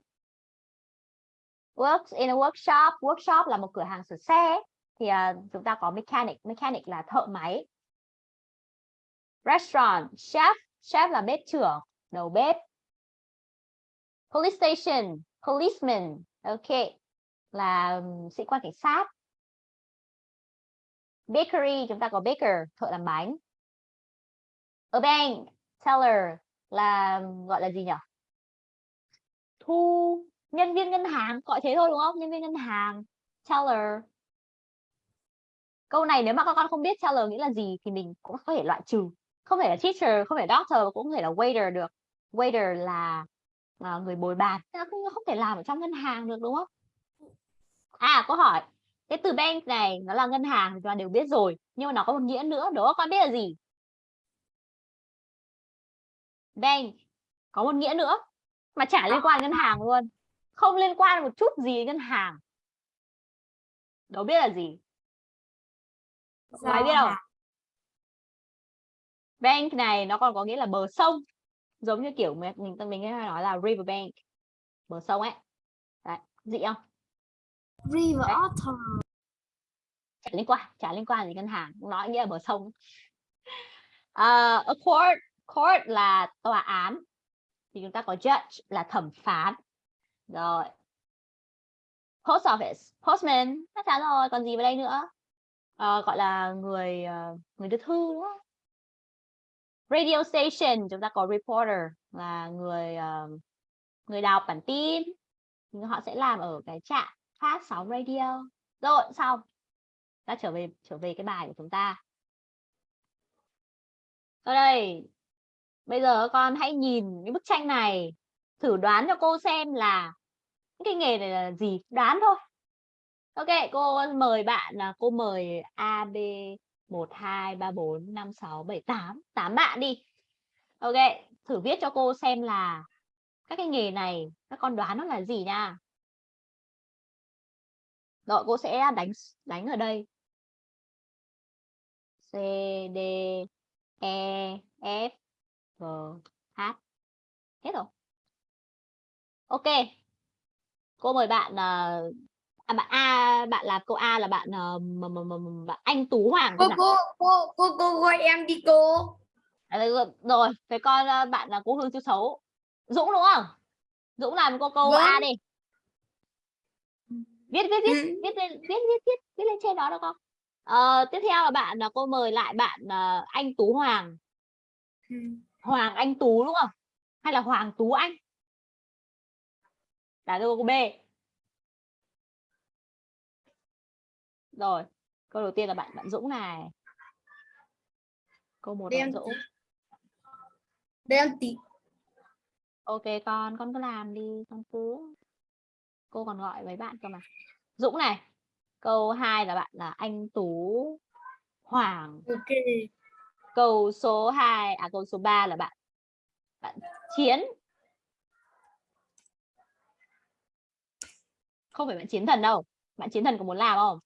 Works in a workshop. Workshop là một cửa hàng sửa xe. Thì à, chúng ta có mechanic. Mechanic là thợ máy. Restaurant, chef. Chef là bếp trưởng, đầu bếp. Police station, policeman. Ok. Là ừm, sĩ quan cảnh sát. Bakery, chúng ta có baker, thợ làm bánh. A bank, teller là gọi là gì nhỉ? Thu nhân viên ngân hàng, gọi thế thôi đúng không? Nhân viên ngân hàng, teller. Câu này nếu mà các con không biết teller nghĩa là gì thì mình cũng có thể loại trừ. Không thể là teacher, không phải doctor, cũng không thể là waiter được. Waiter là à, người bồi bàn, không, không thể làm ở trong ngân hàng được đúng không? À, câu hỏi. Cái từ bank này nó là ngân hàng thì chúng ta đều biết rồi, nhưng mà nó có một nghĩa nữa, đó con biết là gì? Bank có một nghĩa nữa mà chả liên quan đến ngân hàng luôn. Không liên quan một chút gì đến ngân hàng. Đố biết là gì? Ai biết không? Bank này nó còn có nghĩa là bờ sông. Giống như kiểu mình mình, mình hay nói là river bank. Bờ sông ấy. Đấy, dị không? River. Otter chả liên quan chả liên quan gì ngân hàng nói nghĩa là bờ sông. Uh, a court court là tòa án thì chúng ta có judge là thẩm phán. Rồi. Post office postman chắc chắn rồi còn gì vào đây nữa? Uh, gọi là người uh, người đưa thư đúng không? Radio station chúng ta có reporter là người uh, người đọc bản tin. Họ sẽ làm ở cái trạm phát sóng radio. Rồi xong ta trở về trở về cái bài của chúng ta. Ở đây. Bây giờ các con hãy nhìn cái bức tranh này. Thử đoán cho cô xem là cái nghề này là gì. Đoán thôi. Ok, cô mời bạn là cô mời a, b, một, hai, ba, bốn, năm, sáu, bảy, tám. Tám bạn đi. Ok, thử viết cho cô xem là các cái nghề này, các con đoán nó là gì nha. Rồi cô sẽ đánh đánh ở đây. C D E F G H. Hết rồi. Ok. Cô mời bạn à, à, bạn A bạn là cô A là bạn uh, bạn anh Tú Hoàng cô cô cô cô cô gọi em đi cô. À, rồi, thế con bạn là cô Hương Chiêu Xấu Dũng đúng không? Dũng làm cô câu A Vâng. đi. Viết viết viết. Ừ. viết lên viết viết viết viết lên trên đó được không Ờ, tiếp theo là bạn là cô mời lại bạn à, anh Tú Hoàng. Ừ. Hoàng Anh Tú đúng không? Hay là Hoàng Tú Anh? Là câu B. Rồi câu đầu tiên là bạn bạn Dũng này. Câu một bạn Đen. Dũng. Đen tí. Ok con con cứ làm đi con cứ cô còn gọi mấy bạn cơ mà. Dũng này câu 2 là bạn là anh Tú Hoàng. Ok. Câu số 2 à câu số 3 là bạn bạn Chiến. Không phải bạn Chiến Thần đâu bạn Chiến Thần có muốn làm không?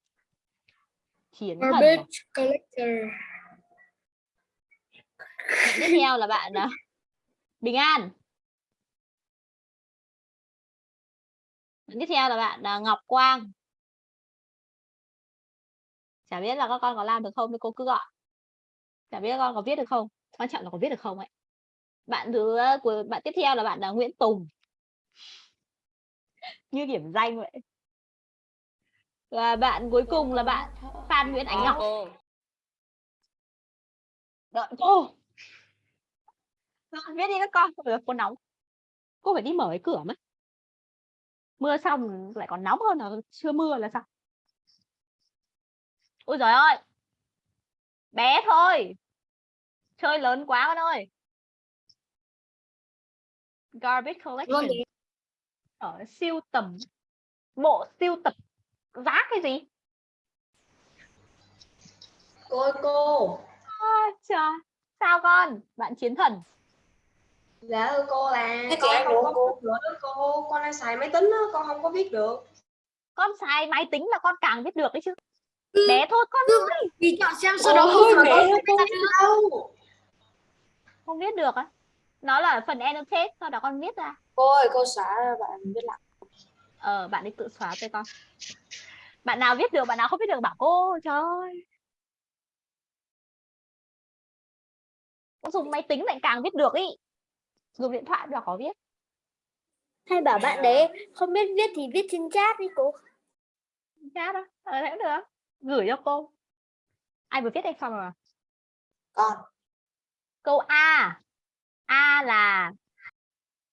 Chiến Thần à? garbage collector. Bạn tiếp theo là bạn à, Bình An. Bạn tiếp theo là bạn à, Ngọc Quang chả biết là các con có làm được không thì cô cứ gọi. Chả biết các con có viết được không. Quan trọng là có viết được không ấy. Bạn thứ của bạn tiếp theo là bạn là Nguyễn Tùng. Như điểm danh vậy. Và bạn cuối cùng là bạn Phan Nguyễn Ánh Ngọc. Đợi cô. Viết đi các con. Giờ cô nóng. Cô phải đi mở cái cửa mất mưa xong lại còn nóng hơn là chưa mưa là sao ôi giời ơi! Bé thôi! Chơi lớn quá con ơi! Garbage Vâng, collection ở siêu tầm bộ siêu tập giá cái gì? Cô ơi, cô! À, trời! Sao con? Bạn chiến thần. Dạ thưa cô là Thế con không có cô. đó cô, con đang xài máy tính á, con không có viết được. con xài máy tính là con càng viết được đấy chứ bé thôi con ơi. Thì chọn xem sau đó không biết. đâu. không viết được á. Nó là phần annotate sau đó con viết ra. Cô ơi, cô xóa bạn viết lại. ờ bạn ấy tự xóa cho con. Bạn nào viết được bạn nào không viết được bảo cô trời ơi. Con dùng máy tính lại càng viết được ý. Dùng điện thoại là có viết. Hay bảo bạn đấy không biết viết thì viết trên chat đi cô. chat đó ờ thế cũng được gửi cho cô. Ai vừa viết đây xong rồi Con. câu A. A là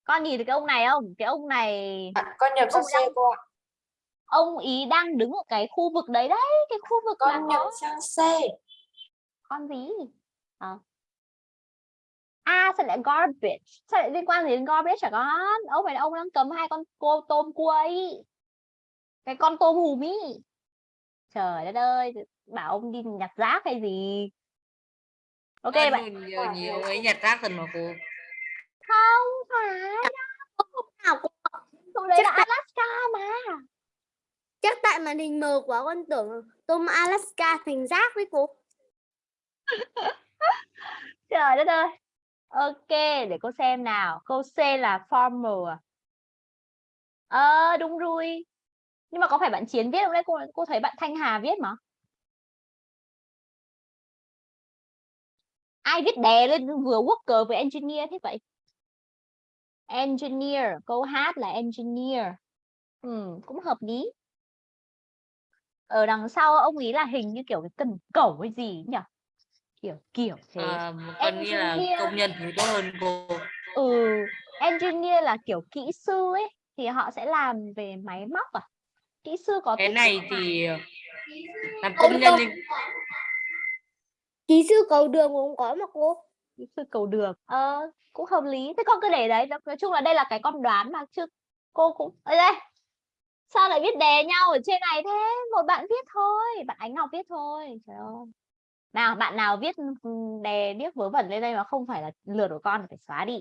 con nhìn thấy cái ông này không? Cái ông này Con nhập sang xe đang- cô ạ. ông ý đang đứng ở cái khu vực đấy đấy cái khu vực Con nhập sang xe. con gì? À. à sao lại garbage? Sao lại liên quan gì đến garbage hả con? Ông này là ông đang cầm hai con cô tôm cua ấy. Cái con tôm hùm ý trời đất ơi bảo ông đi nhặt rác hay gì? Ok bạn nhiều nhiều ấy nhặt rác thần mà cô. Không phải Nào cô đâu đấy Chắc là tại- Alaska mà. Chắc tại màn hình mờ quá con tưởng tôm Alaska thành rác đấy cô. trời đất ơi. Ok để cô xem nào. Câu C là farmer à? Ờ đúng rồi nhưng mà có phải bạn Chiến viết không đấy cô cô thấy bạn Thanh Hà viết mà? Ai viết đè lên vừa worker với engineer thế vậy? Engineer câu hát là engineer. Ừ, cũng hợp lý. Ở đằng sau ông ý là hình như kiểu cái cần cẩu hay gì nhỉ? Kiểu kiểu thế. À, là Engineer. công nhân thì tốt hơn cô. Ừ engineer là kiểu kỹ sư ấy thì họ sẽ làm về máy móc à kỹ sư có cái này thì làm công nhân thì Kỹ sư cầu đường cũng có mà cô. kỹ sư cầu đường. Ờ cũng hợp lý. Thế con cứ để đấy. Nói chung là đây là cái con đoán mà chứ cô cũng ở đây. Sao lại viết đề nhau ở trên này thế? Một bạn viết thôi. Bạn ánh ngọc viết thôi. Trời ơi. Nào bạn nào viết ừ, đề viết vớ vẩn lên đây mà không phải là lượt của con phải xóa đi.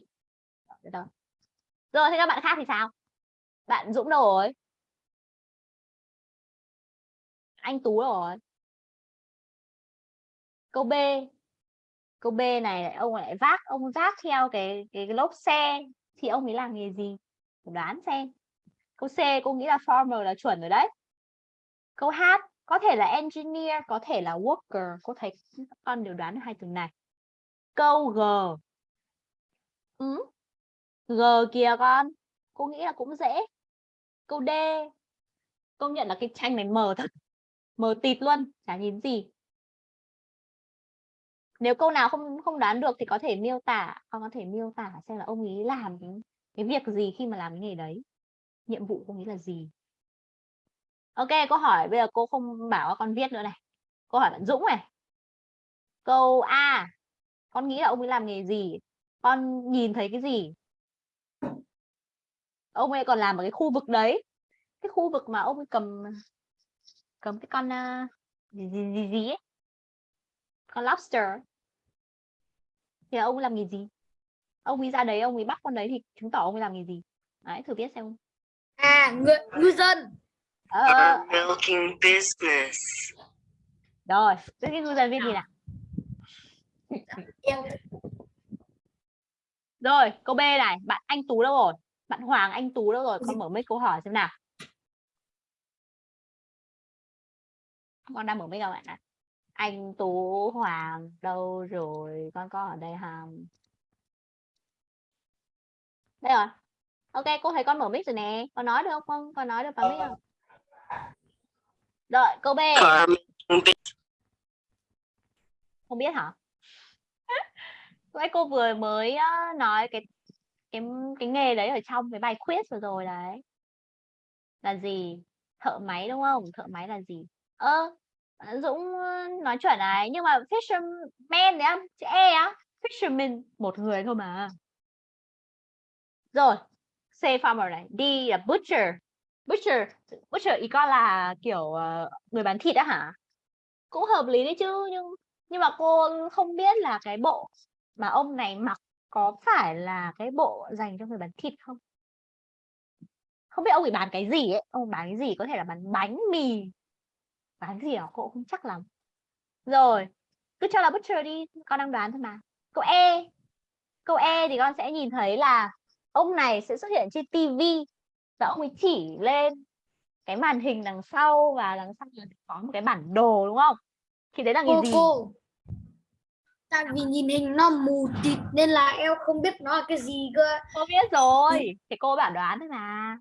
Rồi thế các bạn khác thì sao? Bạn Dũng đâu rồi anh Tú rồi câu B. Câu B này lại ông lại vác ông vác theo cái cái, cái lốp xe. Thì ông ấy làm nghề gì? Đoán xem. Câu C cô nghĩ là farmer là chuẩn rồi đấy. Câu H có thể là engineer có thể là worker. Cô thấy con đều đoán hai từ này. Câu G. Ừ. G kìa con. Cô nghĩ là cũng dễ. Câu D. Công nhận là cái tranh này mờ thật mờ tịt luôn chả nhìn gì. Nếu câu nào không không đoán được thì có thể miêu tả con có thể miêu tả xem là ông ấy làm cái, cái việc gì khi mà làm cái nghề đấy. Nhiệm vụ của ông ấy là gì. Ok câu hỏi bây giờ cô không bảo con viết nữa này. Câu hỏi bạn Dũng này. Câu A con nghĩ là ông ấy làm nghề gì? Con nhìn thấy cái gì? Ông ấy còn làm ở cái khu vực đấy. Cái khu vực mà ông ấy cầm cầm cái con à, gì gì gì, gì ấy. Con lobster. Thì ông làm nghề gì? Ông ấy ra đấy ông ấy bắt con đấy thì chứng tỏ ông ấy làm nghề gì? Đấy thử viết xem. À, ngư, ngư dân. ờ, milking business. rồi thế cái ngư dân viết gì nào. Rồi câu B này bạn anh Tú đâu rồi? Bạn Hoàng anh Tú đâu rồi? Con mở mic câu hỏi xem nào con đang mở mấy các bạn ạ. Anh Tú Hoàng, đâu rồi? Con có ở đây không? Đây rồi. Ok, cô thấy con mở mic rồi nè. Con nói được không? Con con nói được vào mic không? Rồi câu B. Không biết hả? Vậy cô vừa mới nói cái cái cái nghề đấy ở trong cái bài quiz vừa rồi đấy. Là gì? Thợ máy đúng không? Thợ máy là gì? Ơ Ờ, Dũng ờ, nói chuẩn này, nhưng mà fisherman đấy á, chữ e á, fisherman, một người thôi mà. Rồi, C farmer này, D là butcher. Butcher butcher ý con là kiểu ờ, người bán thịt á hả? Cũng hợp lý đấy chứ, nhưng nhưng mà cô không biết là cái bộ mà ông này mặc có phải là cái bộ dành cho người bán thịt không? Không biết ông ấy bán cái gì ấy, ông bán cái gì có thể là bán bánh mì bán gì đó cô không chắc lắm. Rồi cứ cho là butcher đi con đang đoán thôi mà. Câu e câu e thì con sẽ nhìn thấy là ông này sẽ xuất hiện trên tivi và ông ấy chỉ lên cái màn hình đằng sau và đằng sau là có một cái bản đồ đúng không? Thì đấy là cô cái gì? cô. Tại vì nhìn hình nó mù tịt nên là em không biết nó là cái gì cơ. Cô biết rồi thì cô bảo đoán thôi mà.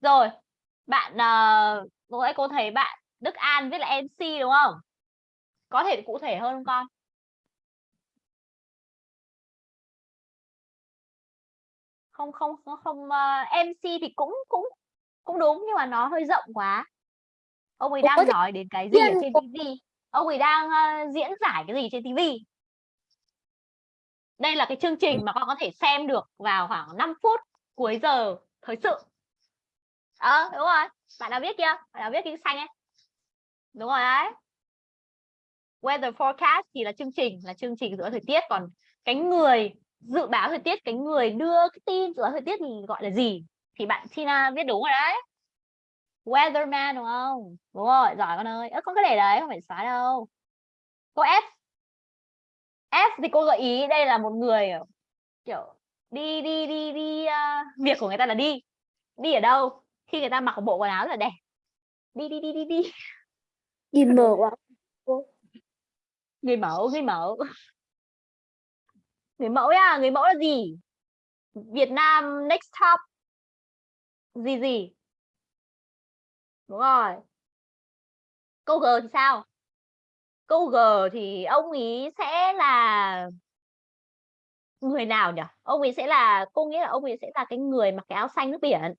Rồi bạn uh, lúc nãy cô thấy bạn Đức An viết là MC đúng không? Có thể cụ thể hơn không con? Không không không, không uh, MC thì cũng cũng cũng đúng nhưng mà nó hơi rộng quá. Ông ấy đang nói đến cái gì ở trên TV ông ấy đang uh, diễn giải cái gì trên TV đây là cái chương trình mà con có thể xem được vào khoảng 5 phút cuối giờ thời sự. Ờ đúng rồi. Bạn nào biết kia? Bạn nào biết cái xanh ấy đúng rồi đấy. Weather forecast thì là chương trình là chương trình dự báo thời tiết. Còn cái người dự báo thời tiết cái người đưa cái tin dự báo thời tiết thì gọi là gì thì bạn Tina viết đúng rồi đấy. Weatherman đúng không? Đúng rồi giỏi con ơi. Ớ con cứ để đấy không phải xóa đâu. Cô F. F thì cô gợi ý đây là một người kiểu đi đi đi đi uh, việc của người ta là đi. Đi ở đâu? Khi người ta mặc một bộ quần áo rất là đẹp. Đi đi đi đi đi nhìn mờ quá. Người mẫu người mẫu. Người mẫu nha, người mẫu là gì? Việt Nam next top. Gì gì? Đúng rồi. Câu G thì sao? Câu G thì ông ý sẽ là người nào nhỉ? Ông ấy sẽ là, cô nghĩ là ông ấy sẽ là cái người mặc cái áo xanh nước biển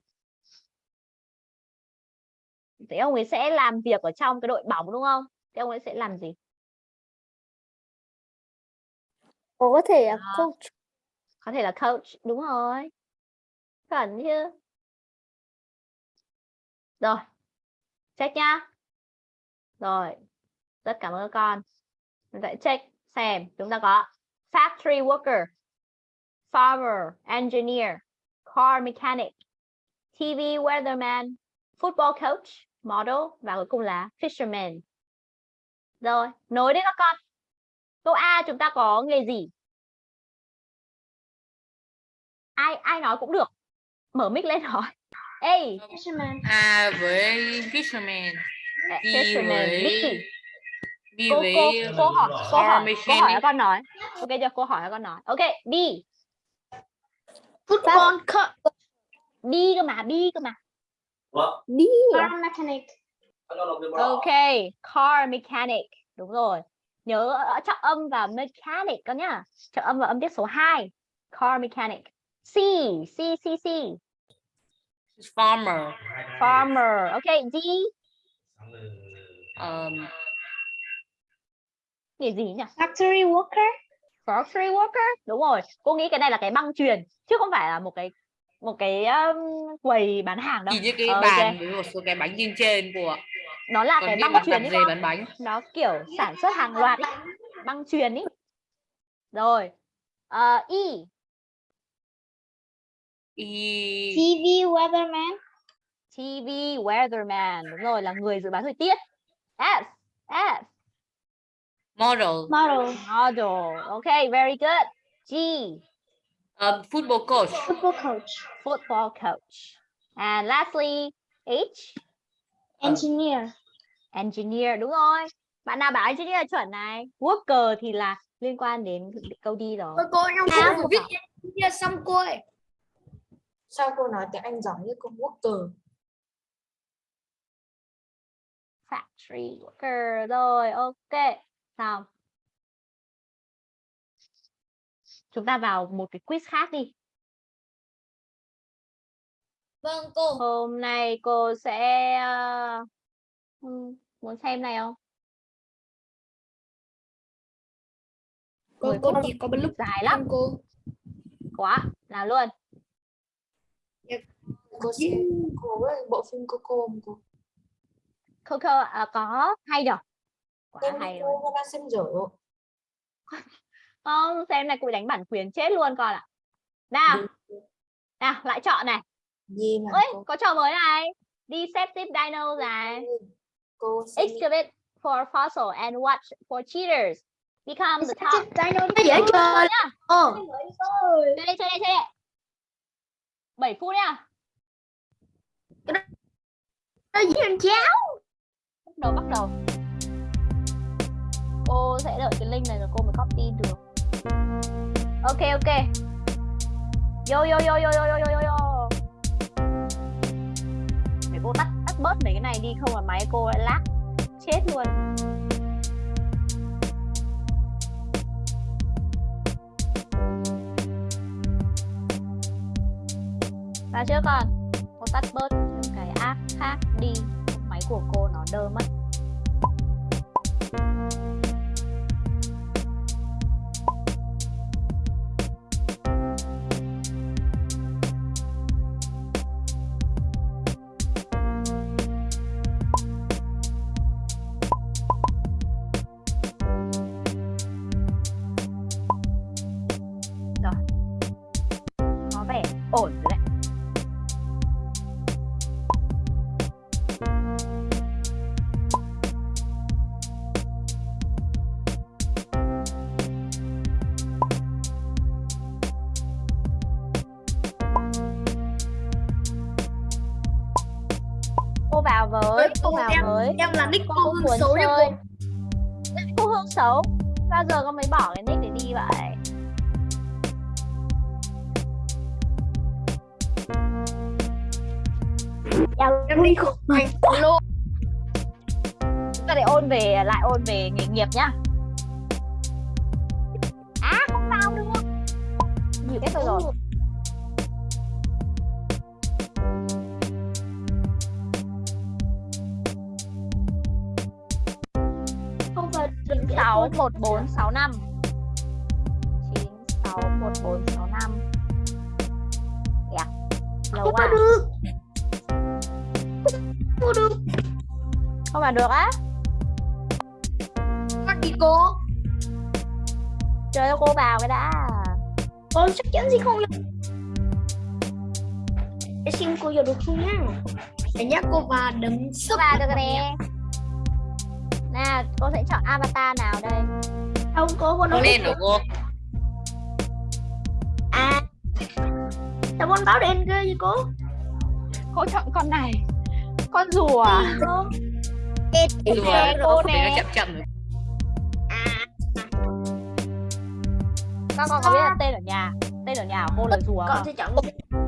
thế ông ấy sẽ làm việc ở trong cái đội bóng đúng không? Thế ông ấy sẽ làm gì? Có thể là Đó. coach. Có thể là coach đúng rồi. Chuẩn chứ. Rồi check nhá. Rồi rất cảm ơn các con. Mình sẽ check xem chúng ta có factory worker farmer engineer car mechanic TV weatherman football coach model và cuối cùng là fisherman. Rồi nối đến các con. Câu A chúng ta có nghề gì? Ai ai nói cũng được. Mở mic lên hỏi. A. A với fisherman. B fisherman với B B cô với cô cô hỏi cô hỏi cô hỏi con nói. Ok chưa cô hỏi các con nói. Ok B football. Coach B cơ mà B cơ mà đi. Car mechanic. Ok car mechanic. Đúng rồi. Nhớ ở trọng âm và mechanic con nhá. Trọng âm và âm tiết số 2 car mechanic. C C C C. Farmer. Farmer. Ok D um, nghề gì nhỉ? Factory worker? Factory worker? Đúng rồi. Cô nghĩ cái này là cái băng truyền chứ không phải là một cái một cái um, quầy bán hàng đâu. Chỉ như cái Ờ, bàn với một số cái bánh trên trên của nó là còn cái băng truyền ấy bán bánh. Nó kiểu sản xuất hàng loạt ý. băng truyền ý rồi Ờ, E. Y TV weatherman. TV weatherman đúng rồi là người dự báo thời tiết. S S model. Model. Model ok very good. G um, football coach. Football coach. Football coach. And lastly H? Engineer. Engineer đúng rồi. Bạn nào bảo engineer là chuẩn này? Worker thì là liên quan đến câu đi rồi. Ôi cô em Sao không không viết engineer xong cô ơi Sao cô nói tiếng Anh giỏi như cô Walker? factory worker rồi ok. Xong chúng ta vào một cái quiz khác đi. Vâng cô. Hôm nay cô sẽ ờ, ừm, muốn xem này không? Cô cô chỉ có một lúc dài lắm. cô. Quá nào luôn. Cô xem cô bộ phim Coco không cô? Coco à, có hay nhở? Quá hay rồi. cô đang xem dở. Không, xem này cô bị đánh bản quyền chết luôn con ạ. Nào. Nào, lại chọn này. gì mà cô, có trò mới này. Deceptive Dino này. cô sẽ Excavate for fossil and watch for cheaters. Become the top. nó dễ chơi. Ồ, Chơi đây, chơi đây, chơi. 7 phút nha. nó dễ làm cháo Bắt đầu bắt đầu. Cô sẽ đợi cái link này rồi cô mới copy được. Ok ok. Yo yo yo yo yo yo yo yo. Để cô tắt tắt bớt mấy cái này đi không là máy cô lại lag chết luôn. Và chưa còn, cô tắt bớt những cái app khác đi máy của cô nó đơ mất với cô vào với. em là nick cô hương cho chơi cô. cô hương xấu? Bao giờ con mới bỏ cái nick để đi vậy? Em nick cô thành luôn chúng ta để ôn về lại ôn về nghề nghiệp nhá. À không vào được nhiều hết rồi 1465 961465 yeah. Lâu Không quá. được. Không được. Không mà được á. Bắt đi cô. Trời ơi cô vào cái đã. Con chắc chắn gì không được Để xin cô vào được không nhá Để nhắc cô vào đấm sức Cô vào được rồi nè nào cô sẽ chọn avatar nào đây không cô cô nói Con đen hả cô? à sao con báo đen cơ vậy cô cô chọn con này con rùa à? cô Rùa nè, nó cô nè. chậm chậm rồi. con con có biết là tên ở nhà tên ở nhà của cô là rùa con sẽ chọn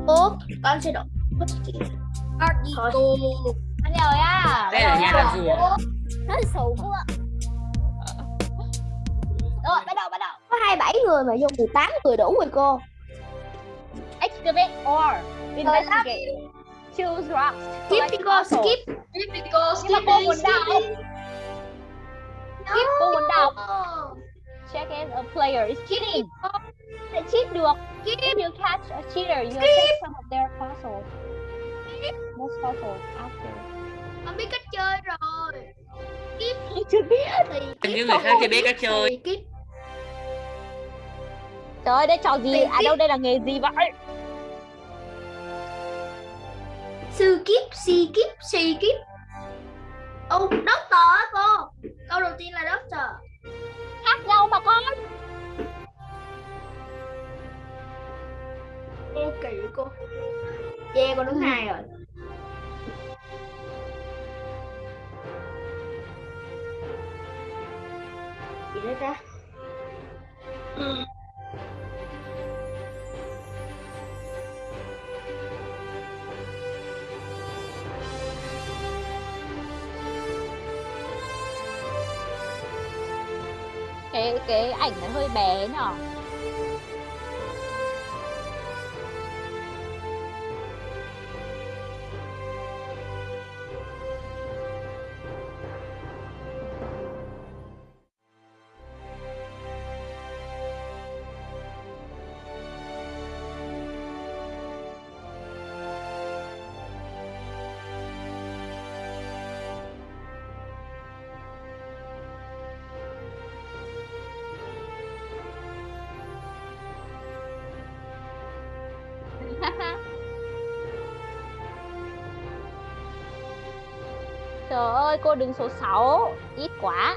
cô con sẽ đọc bắt đi cô anh ơi á Đây ở nhà là rùa. Nó xù quá. Rồi bắt đầu bắt đầu. Có 27 người mà vô 18 người đủ rồi cô. Excavate or investigate choose rocks. Skip đi cô skip. Skip đi cô nhưng mà cô muốn đọc skip cô muốn đọc check if a player is cheating. Sẽ cheat được. If you catch a cheater you will take some of their fossils most fossils after. Con biết cách chơi rồi skip chưa biết. Thì skip người khác chưa biết cách chơi. Trời ơi đây trò gì? Tiền à đâu đây là nghề gì vậy? Sư kiếp si kiếp si kiếp. Ô doctor á cô. Câu đầu tiên là doctor. Khác nhau mà con. Cô kỳ cô. Che con đứng hai rồi gì đấy ta cái cái ảnh nó hơi bé nhở? Đứng số 6, ít quá.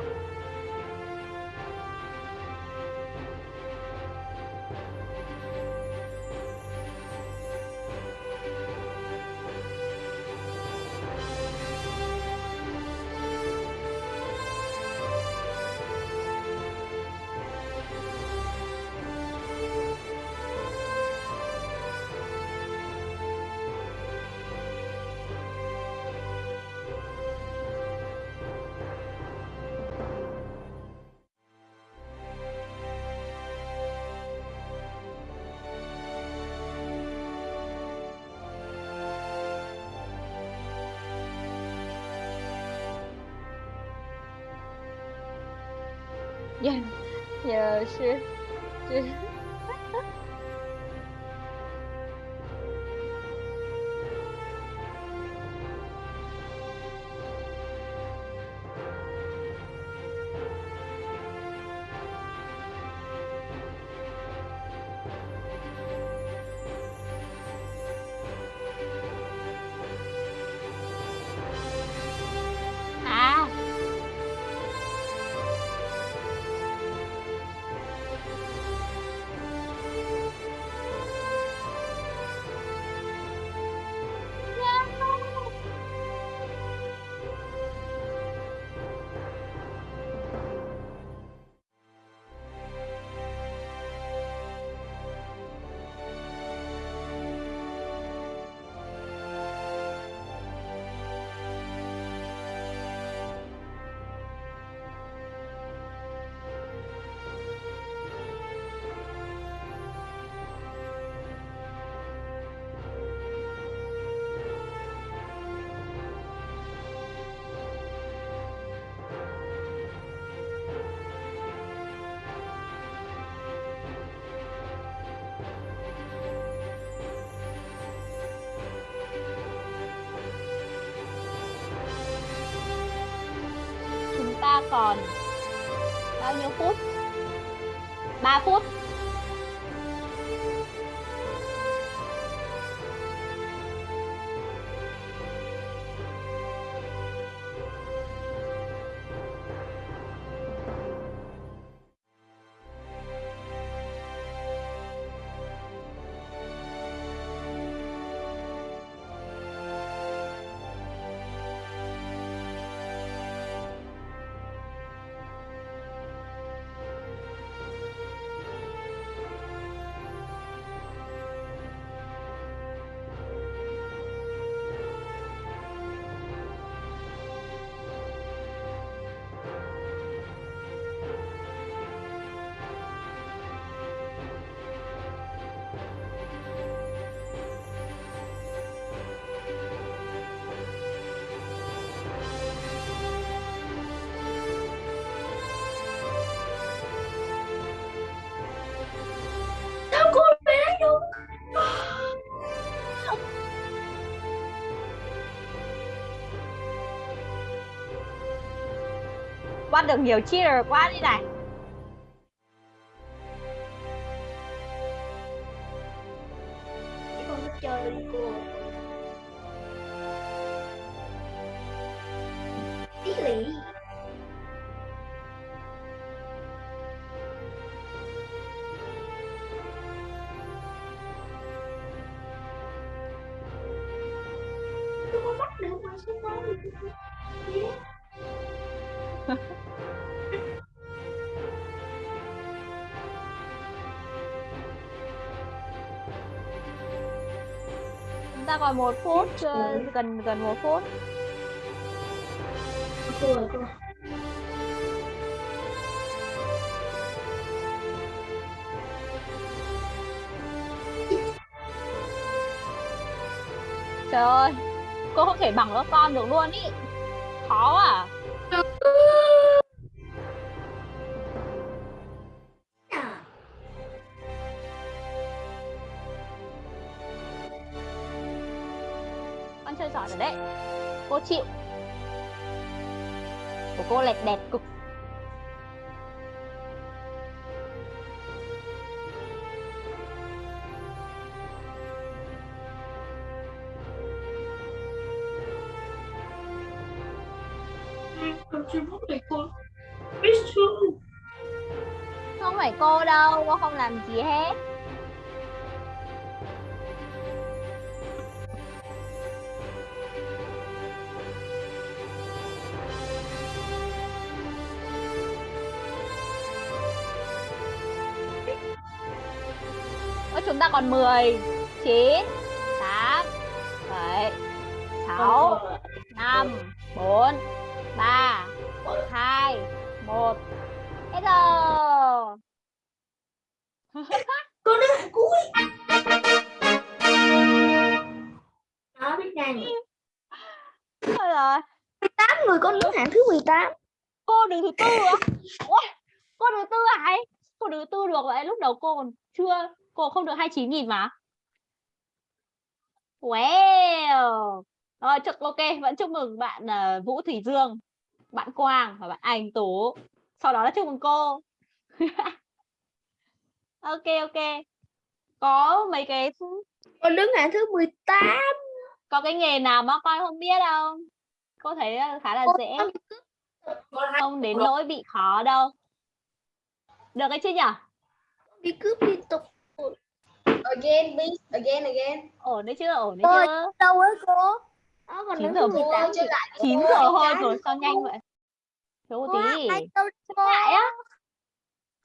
是。Còn bao nhiêu phút? 3 phút. Bắt được nhiều cheater quá đi này. Còn một phút, ờ, gần gần một phút. Rồi cô Trời ơi, cô không thể bằng các con được luôn ý. Khó à. Chịu. Của cô lẹt đẹt cực. Không phải cô đâu, cô không làm gì hết. 10, 9, 8, 7, 6, 5, 4, 3, 2, 1. Hết giờ. Đứa hàng cuối. Đó biết ngay. Thôi rồi. 18 người con đứng hạng thứ 18. Cô đứng thứ tư á? Ôi, cô đứng thứ tư à ấy? Cô đứng thứ tư được vậy? Lúc đầu cô còn chưa, cô không được 29 nghìn mà. Wow. Rồi, chúc, ok, vẫn chúc mừng bạn uh, Vũ Thủy Dương, bạn Quang và bạn Anh Tú. Sau đó là chúc mừng cô. ok, ok. Có mấy cái Con đứng hạng thứ 18. có cái nghề nào mà con không biết không? Cô thấy ờ, khá là dễ. không Không đến nỗi bị khó đâu. Được cái chứ nhỉ? Đi cướp liên tục. Again, please. Again, again. Ổn đấy chưa? Ổn đấy chưa? Đâu ấy cô? Đó còn 9 đứng giờ thứ 18. 9 giờ thôi rồi sao nhanh vậy? Thiếu một tí. Chơi lại á?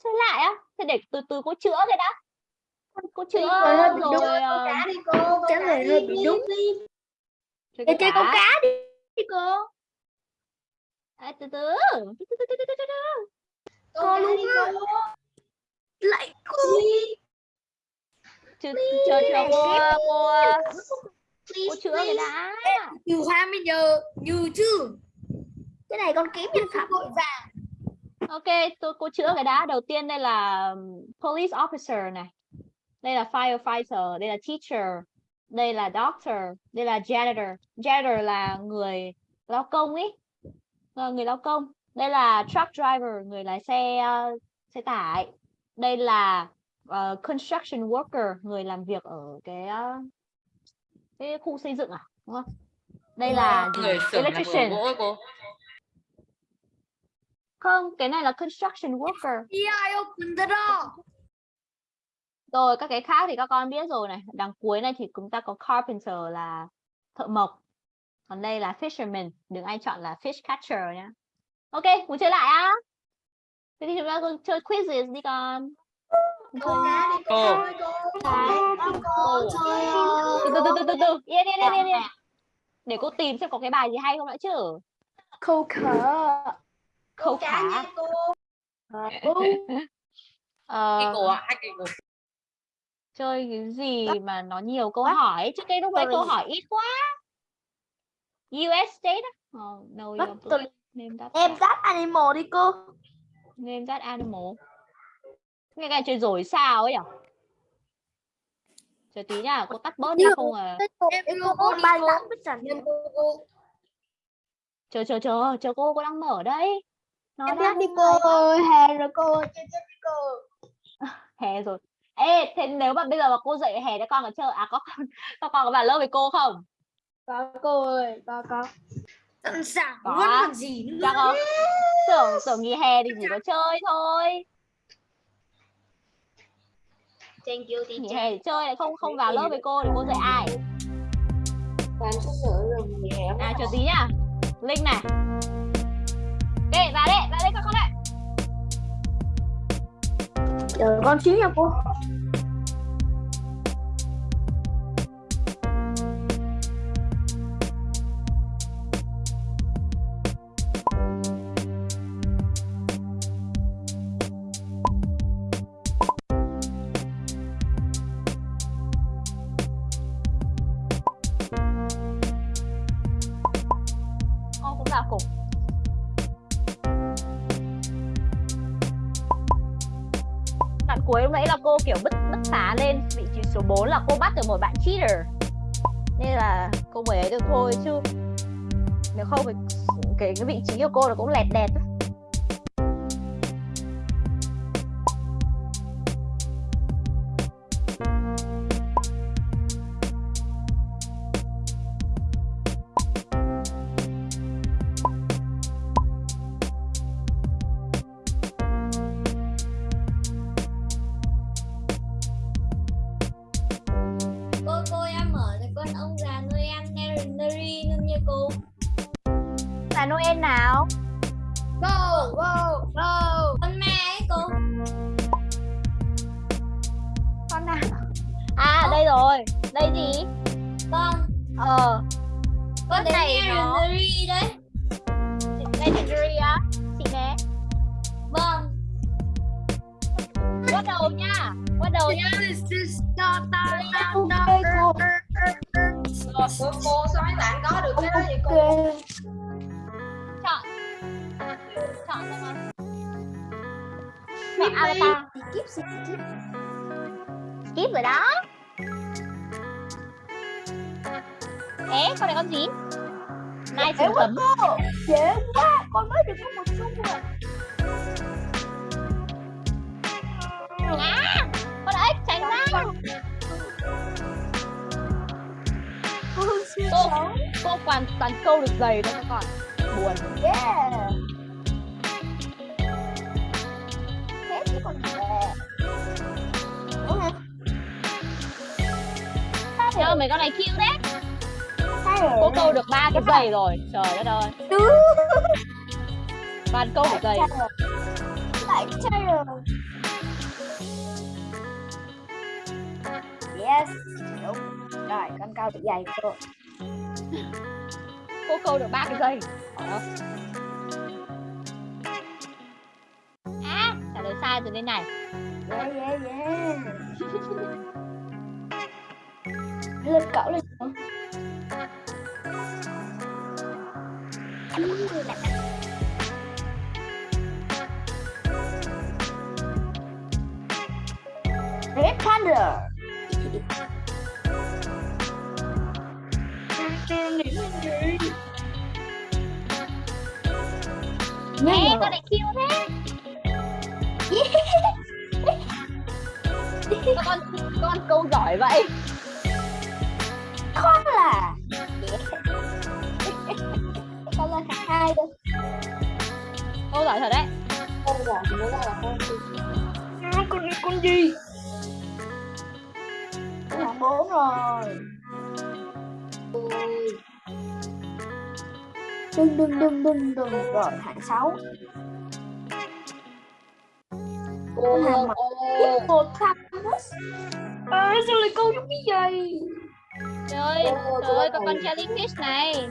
Chơi lại á? Thế để từ từ cô chữa cái đã. Cô chữa Rồi, ờ, Cá đi cô. Trả lời hơi bị đúng. chơi Để chơi câu cá. cá đi đi cô. À, từ từ. Từ từ, từ từ, từ từ, từ từ. Cô luôn á. Lại cô. Chờ chờ chờ cô cô cô chữa cái đã. Nhiều 20 giờ, nhiều chứ. Cái này con kiếm nhân phạm vội vàng. Ok, tôi cô chữa cái đã. Đầu tiên đây là um, police officer này. Đây là firefighter, đây là teacher, đây là doctor, đây là janitor. Janitor là người lao công ấy. Là người lao công. Đây là truck driver, người lái xe uh, xe tải. Đây là uh, construction worker, người làm việc ở cái uh, cái khu xây dựng à, đúng không? Đây là người electrician. gỗ cô Không, cái này là construction worker. Yeah, I open the door. Rồi các cái khác thì các con biết rồi này. Đằng cuối này thì chúng ta có carpenter là thợ mộc. Còn đây là fisherman. Đừng ai chọn là fish catcher nhá. Ok, muốn chơi lại á? Thế thì chúng ta cùng chơi quizzes đi con. Cô Cô. cô. Cô chơi Từ từ từ từ từ từ. Yên yên yên yên yên. Để cô tìm xem có cái bài gì hay không đã chứ. Câu khở. Câu cá khả. cô. Ờ, cổ chơi cái gì mà nó nhiều câu hỏi chứ cái lúc đấy câu hỏi ít quá US state oh, no Em dắt animal đi cô. name that animal cái này chơi rồi sao ấy nhỉ chờ tí nhá cô tắt bớt ra không à Em cô. Em cô. chờ chờ chờ chờ cô cô đang mở đây nó Em đang đi cô ơi, hè rồi cô. Chơi chơi đi cô. hè rồi ê thế nếu mà bây giờ mà cô dạy hè cho con có chơi à có con có con có vào lớp với cô không Có cô ơi, có có. Sẵn sàng Có luôn còn gì nữa. chắc không tưởng tưởng nghỉ hè thì chỉ có chơi thôi Thank you nghỉ teacher. hè thì chơi lại không không vào lớp với cô thì cô dạy ai Bạn sẽ sợ rồi nghỉ hè. à chờ tí nhá linh này ok vào đây vào đây các con ạ Chờ con xíu nha cô. Cheater. Nên là cô mới ấy được thôi chứ nếu không thì cái cái vị trí của cô nó cũng lẹt đẹt. Đây gì? Con, Ờ, con này nó- đấy. Legendary á. Chị nè. Vâng. Bắt đầu nha. Bắt đầu nha. Cô. cô sao mấy bạn có được cái đó vậy cô. Chọn. Chọn xem nào. Chọn avatar. Skip, skip. Skip rồi đó. Ế, con này con gì? Nai sừng quá tấm. Dễ quá. Con mới được có một xu à. À, con ếch tránh ra. Cô Cô, toàn toàn câu được giày thôi các con. Buồn. Yeah. Thế chứ còn gì Ủa hả? Cho mấy con này cute đấy. Rồi. Cô câu được ba cái giày rồi. Trời đất ơi. Toàn câu được giày. Lại chơi rồi. Yes. Đúng. Rồi, con cao được dày cô. Cô câu được ba cái giày. Ơi. À, trả lời sai rồi đây này. Yeah, yeah, yeah. lên cậu lên. Red Panda. Ê, con này cute thế. Con con câu giỏi vậy? Là. Con là thằng hai đâu Câu giỏi thật đấy. Con giỏi thì nó là con gì? hai con này con gì? Con bốn rồi. Đừng đừng đừng đừng đừng. Rồi hạng sáu. Cô Hàm mặt. một. Thằng ơi sao lại câu giống như vậy Trời ơi, trời ơi, cô con jellyfish này.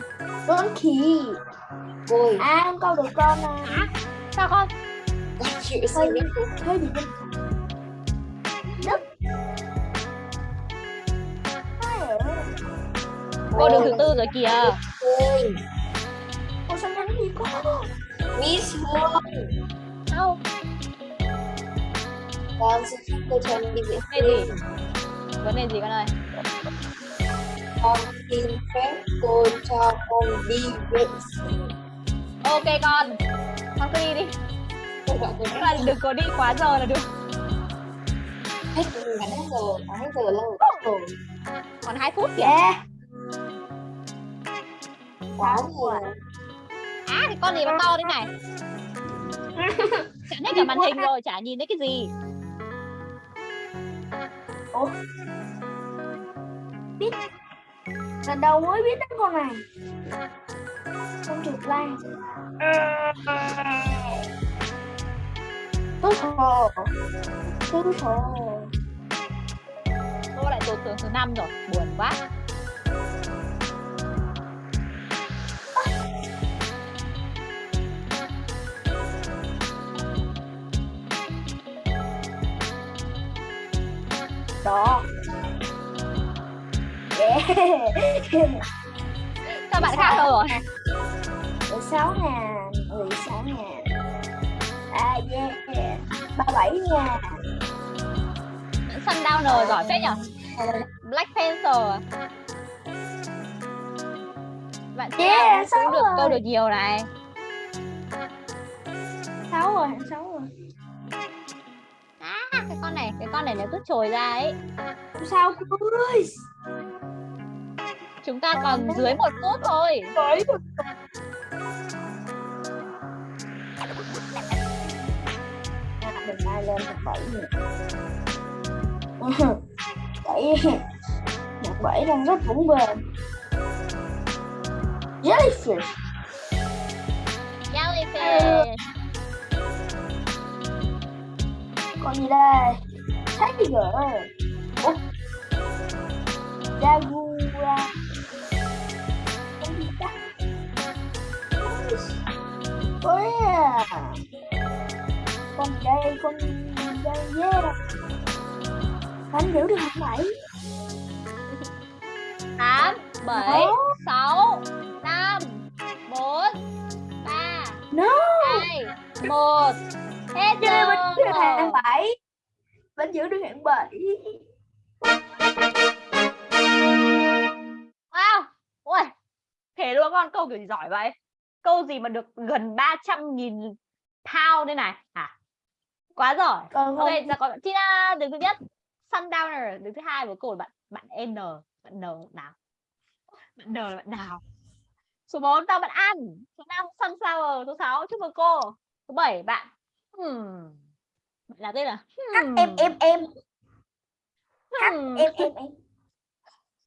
con khỉ Ôi, à con câu được con à Sao con? con chịu sao bị bên đất Hai rồi. Cô được thứ tư rồi kìa. Ôi, Cô sao nhanh gì cô Miss Hương. Đâu? Con xin phép cô cho đi vệ gì? Vấn đề gì con ơi? Con xin phép cô cho con đi vệ sinh. Ok con. Con cứ đi đi. Nhưng mà đừng có đi quá giờ là được. hết gần hết giờ, hết giờ lâu rồi. Còn 2 phút kìa. Quá rồi. À, cái con gì mà to thế này? Chả hết cả màn hình rồi, chả nhìn thấy cái gì lần đầu mới biết đến con này. Không chuột lan tứ hồ tứ hồ Cô lại tụt tưởng thứ năm rồi, buồn quá. đó. Sao bạn khác rồi? mười sáu ngàn mười sáu ngàn à yeah ba bảy ngàn Sundowner giỏi phết nhở? Black Panther à? Bạn Yeah, yeah, cũng sáu được rồi. câu được nhiều này. sáu rồi hạng sáu rồi À, cái con này, cái con này nó cứ trồi ra ấy. Sao cô ơi Chúng ta còn dưới một phút thôi. đừng ai lên hạng bảy nữa bảy bảy đang rất vững bền jellyfish ok Còn gì đây? Tiger. Jaguar. Con đây? Con dây yeah. Anh hiểu được không bảy? tám bảy sáu năm bốn ba hai một hết Chơi vẫn giữ được giờ hạng bảy. Vẫn giữ được hạng bảy. wow ui thế luôn con câu kiểu gì giỏi vậy câu gì mà được gần 300 nghìn pound đây này? Hả quá giỏi. Còn ok giờ còn Tina đứng thứ nhất. Sundowner đứng thứ hai với cô bạn bạn N. Bạn N nào? Bạn N là bạn nào? Số 4 tao bạn An. Số 5 Sunflower. Số 6 chúc mừng cô. Số 7 bạn hmm. bạn là tên là Các hmm. em em em. Các hmm. em em em.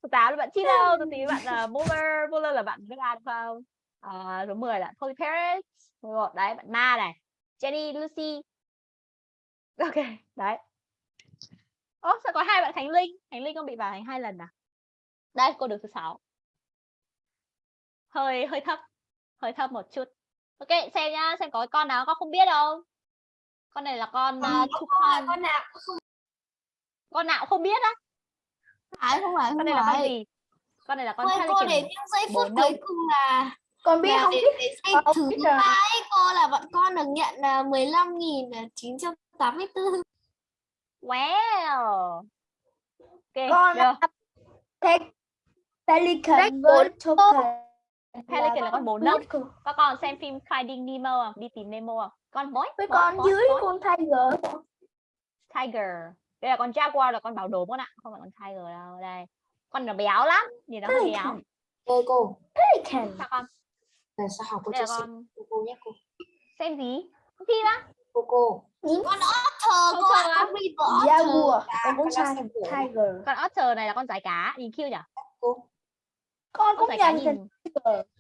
Số 8 là bạn Chilo số 9 bạn là Muller Muller là bạn biết ai không à, số 10 là Paris. Số 11 đấy bạn Ma này. Jenny Lucy. Ok đấy. Ố sao có hai bạn Khánh Linh? Khánh Linh con bị bảo hành hai lần à? Đây cô được thứ sáu. Hơi hơi thấp. Hơi thấp một chút. Ok xem nhá xem có con nào con không biết không? Con này là con uh, Toucan con nào con nào không biết á. Phải không phải con không này là con gì? Con này là con Ôi, cô để những giây phút cuối cùng là con biết không? để- biết để xem không thử biết cái cô là bọn con được nhận là 15.984 wow! Ok Con được Pe- Pelican với Token Pelican là con bồ nấc các con xem phim Finding Nemo không? Đi tìm Nemo không? Con bói với con bói, dưới bói. con Tiger. Tiger. Đây là con Jaguar là con bảo đồ con ạ. Không phải con Tiger đâu. Đây. Con nó béo lắm. Nhìn nó hơi béo. Ơi cô. Pelican. sao con Là sao học cô sẻ con cô cô nhé cô. Xem gì? Phim á Cô cô. Nhìn Con otter cô ạ á. Con river Jaguar À, con muốn con sai xem của Tiger. Con Otter này là con giải cá. Nhìn cute nhỉ cô. Con con cũng giải cá nhận thành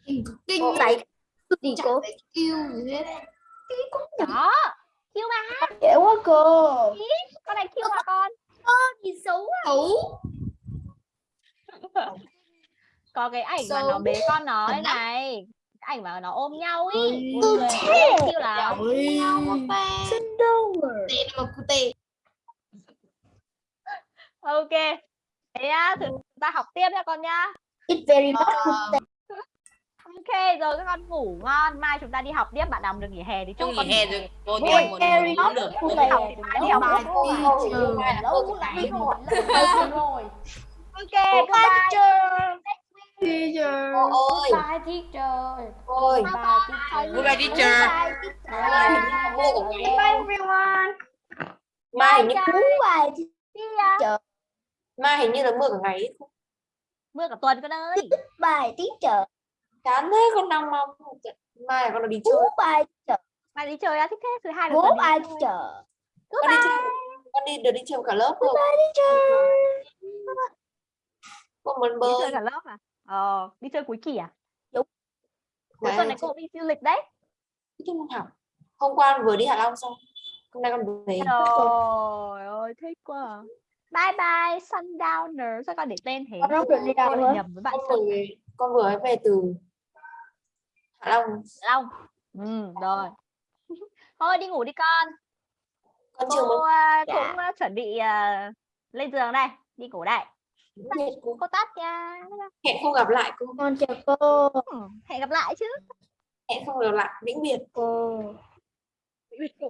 nhìn Tiger. Kinh Con giải gì cô? gì hết. Đó. Cute mà. Dễ quá cô. Con này cute mà con. Gì xấu quá. Xấu. Có cái ảnh mà nó bế con nó đây này ảnh mà nó ôm nhau ý. Ôi. Buồn cười. thế. cute lắm Ôi. Cinderella Tệ là một cụ tệ ok. Thế nhá thử chúng ta học tiếp nha con nhá. It's very not Ờ. ok rồi các con ngủ ngon. Mai chúng ta đi học tiếp bạn nào mà được nghỉ hè thì chúc Không con nghỉ hè rồi cô tìm một not được. good đi học thì mai đi học Bài tiếp. cô Ôi, ôi, rồi. rồi Teacher Cô ơi. Bye teacher. Cô ơi Bye teacher. Goodbye teacher. Bye everyone. Mai hình như Bye ya. Mai hình như là mưa cả ngày mưa cả tuần con ơi. Bye teacher. Chán thế con đang mong. Mai con đi chơi. Bye teacher. Mai đi chơi á thích thế. Thứ hai là đi Bye teacher. Con đi chơi. Con đi được đi chơi cả lớp không Bye teacher. Con muốn đi bơi chơi cả lớp à ờ đi chơi cuối kỳ à? Đúng. cuối tuần này cô đi du lịch đấy. Thích môn học Hôm qua vừa đi Hạ Long xong Hôm nay con về. Trời ơi thích quá à. bye bye sundowner. Sao con để tên thế? Con không được đi đâu nữa nhầm với bạn Con vừa Con vừa về từ Hạ Long. Long. Ừ rồi. Thôi đi ngủ đi con. Con chưa cô muốn à, Dạ. cũng à, chuẩn bị à, lên giường đây đi ngủ đây cô cô tắt nha. Hẹn không gặp lại cô. Con chào cô. Ừ, hẹn gặp lại chứ. Hẹn không gặp lại Vĩnh biệt Cô. Vĩnh biệt cô.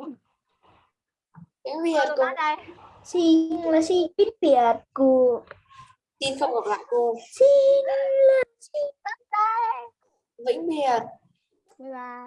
Cô tắt đây. Xin là xin biết biệt cô. Xin không gặp lại cô. Xin là xin tắt đây. Vĩnh biệt. Bye bye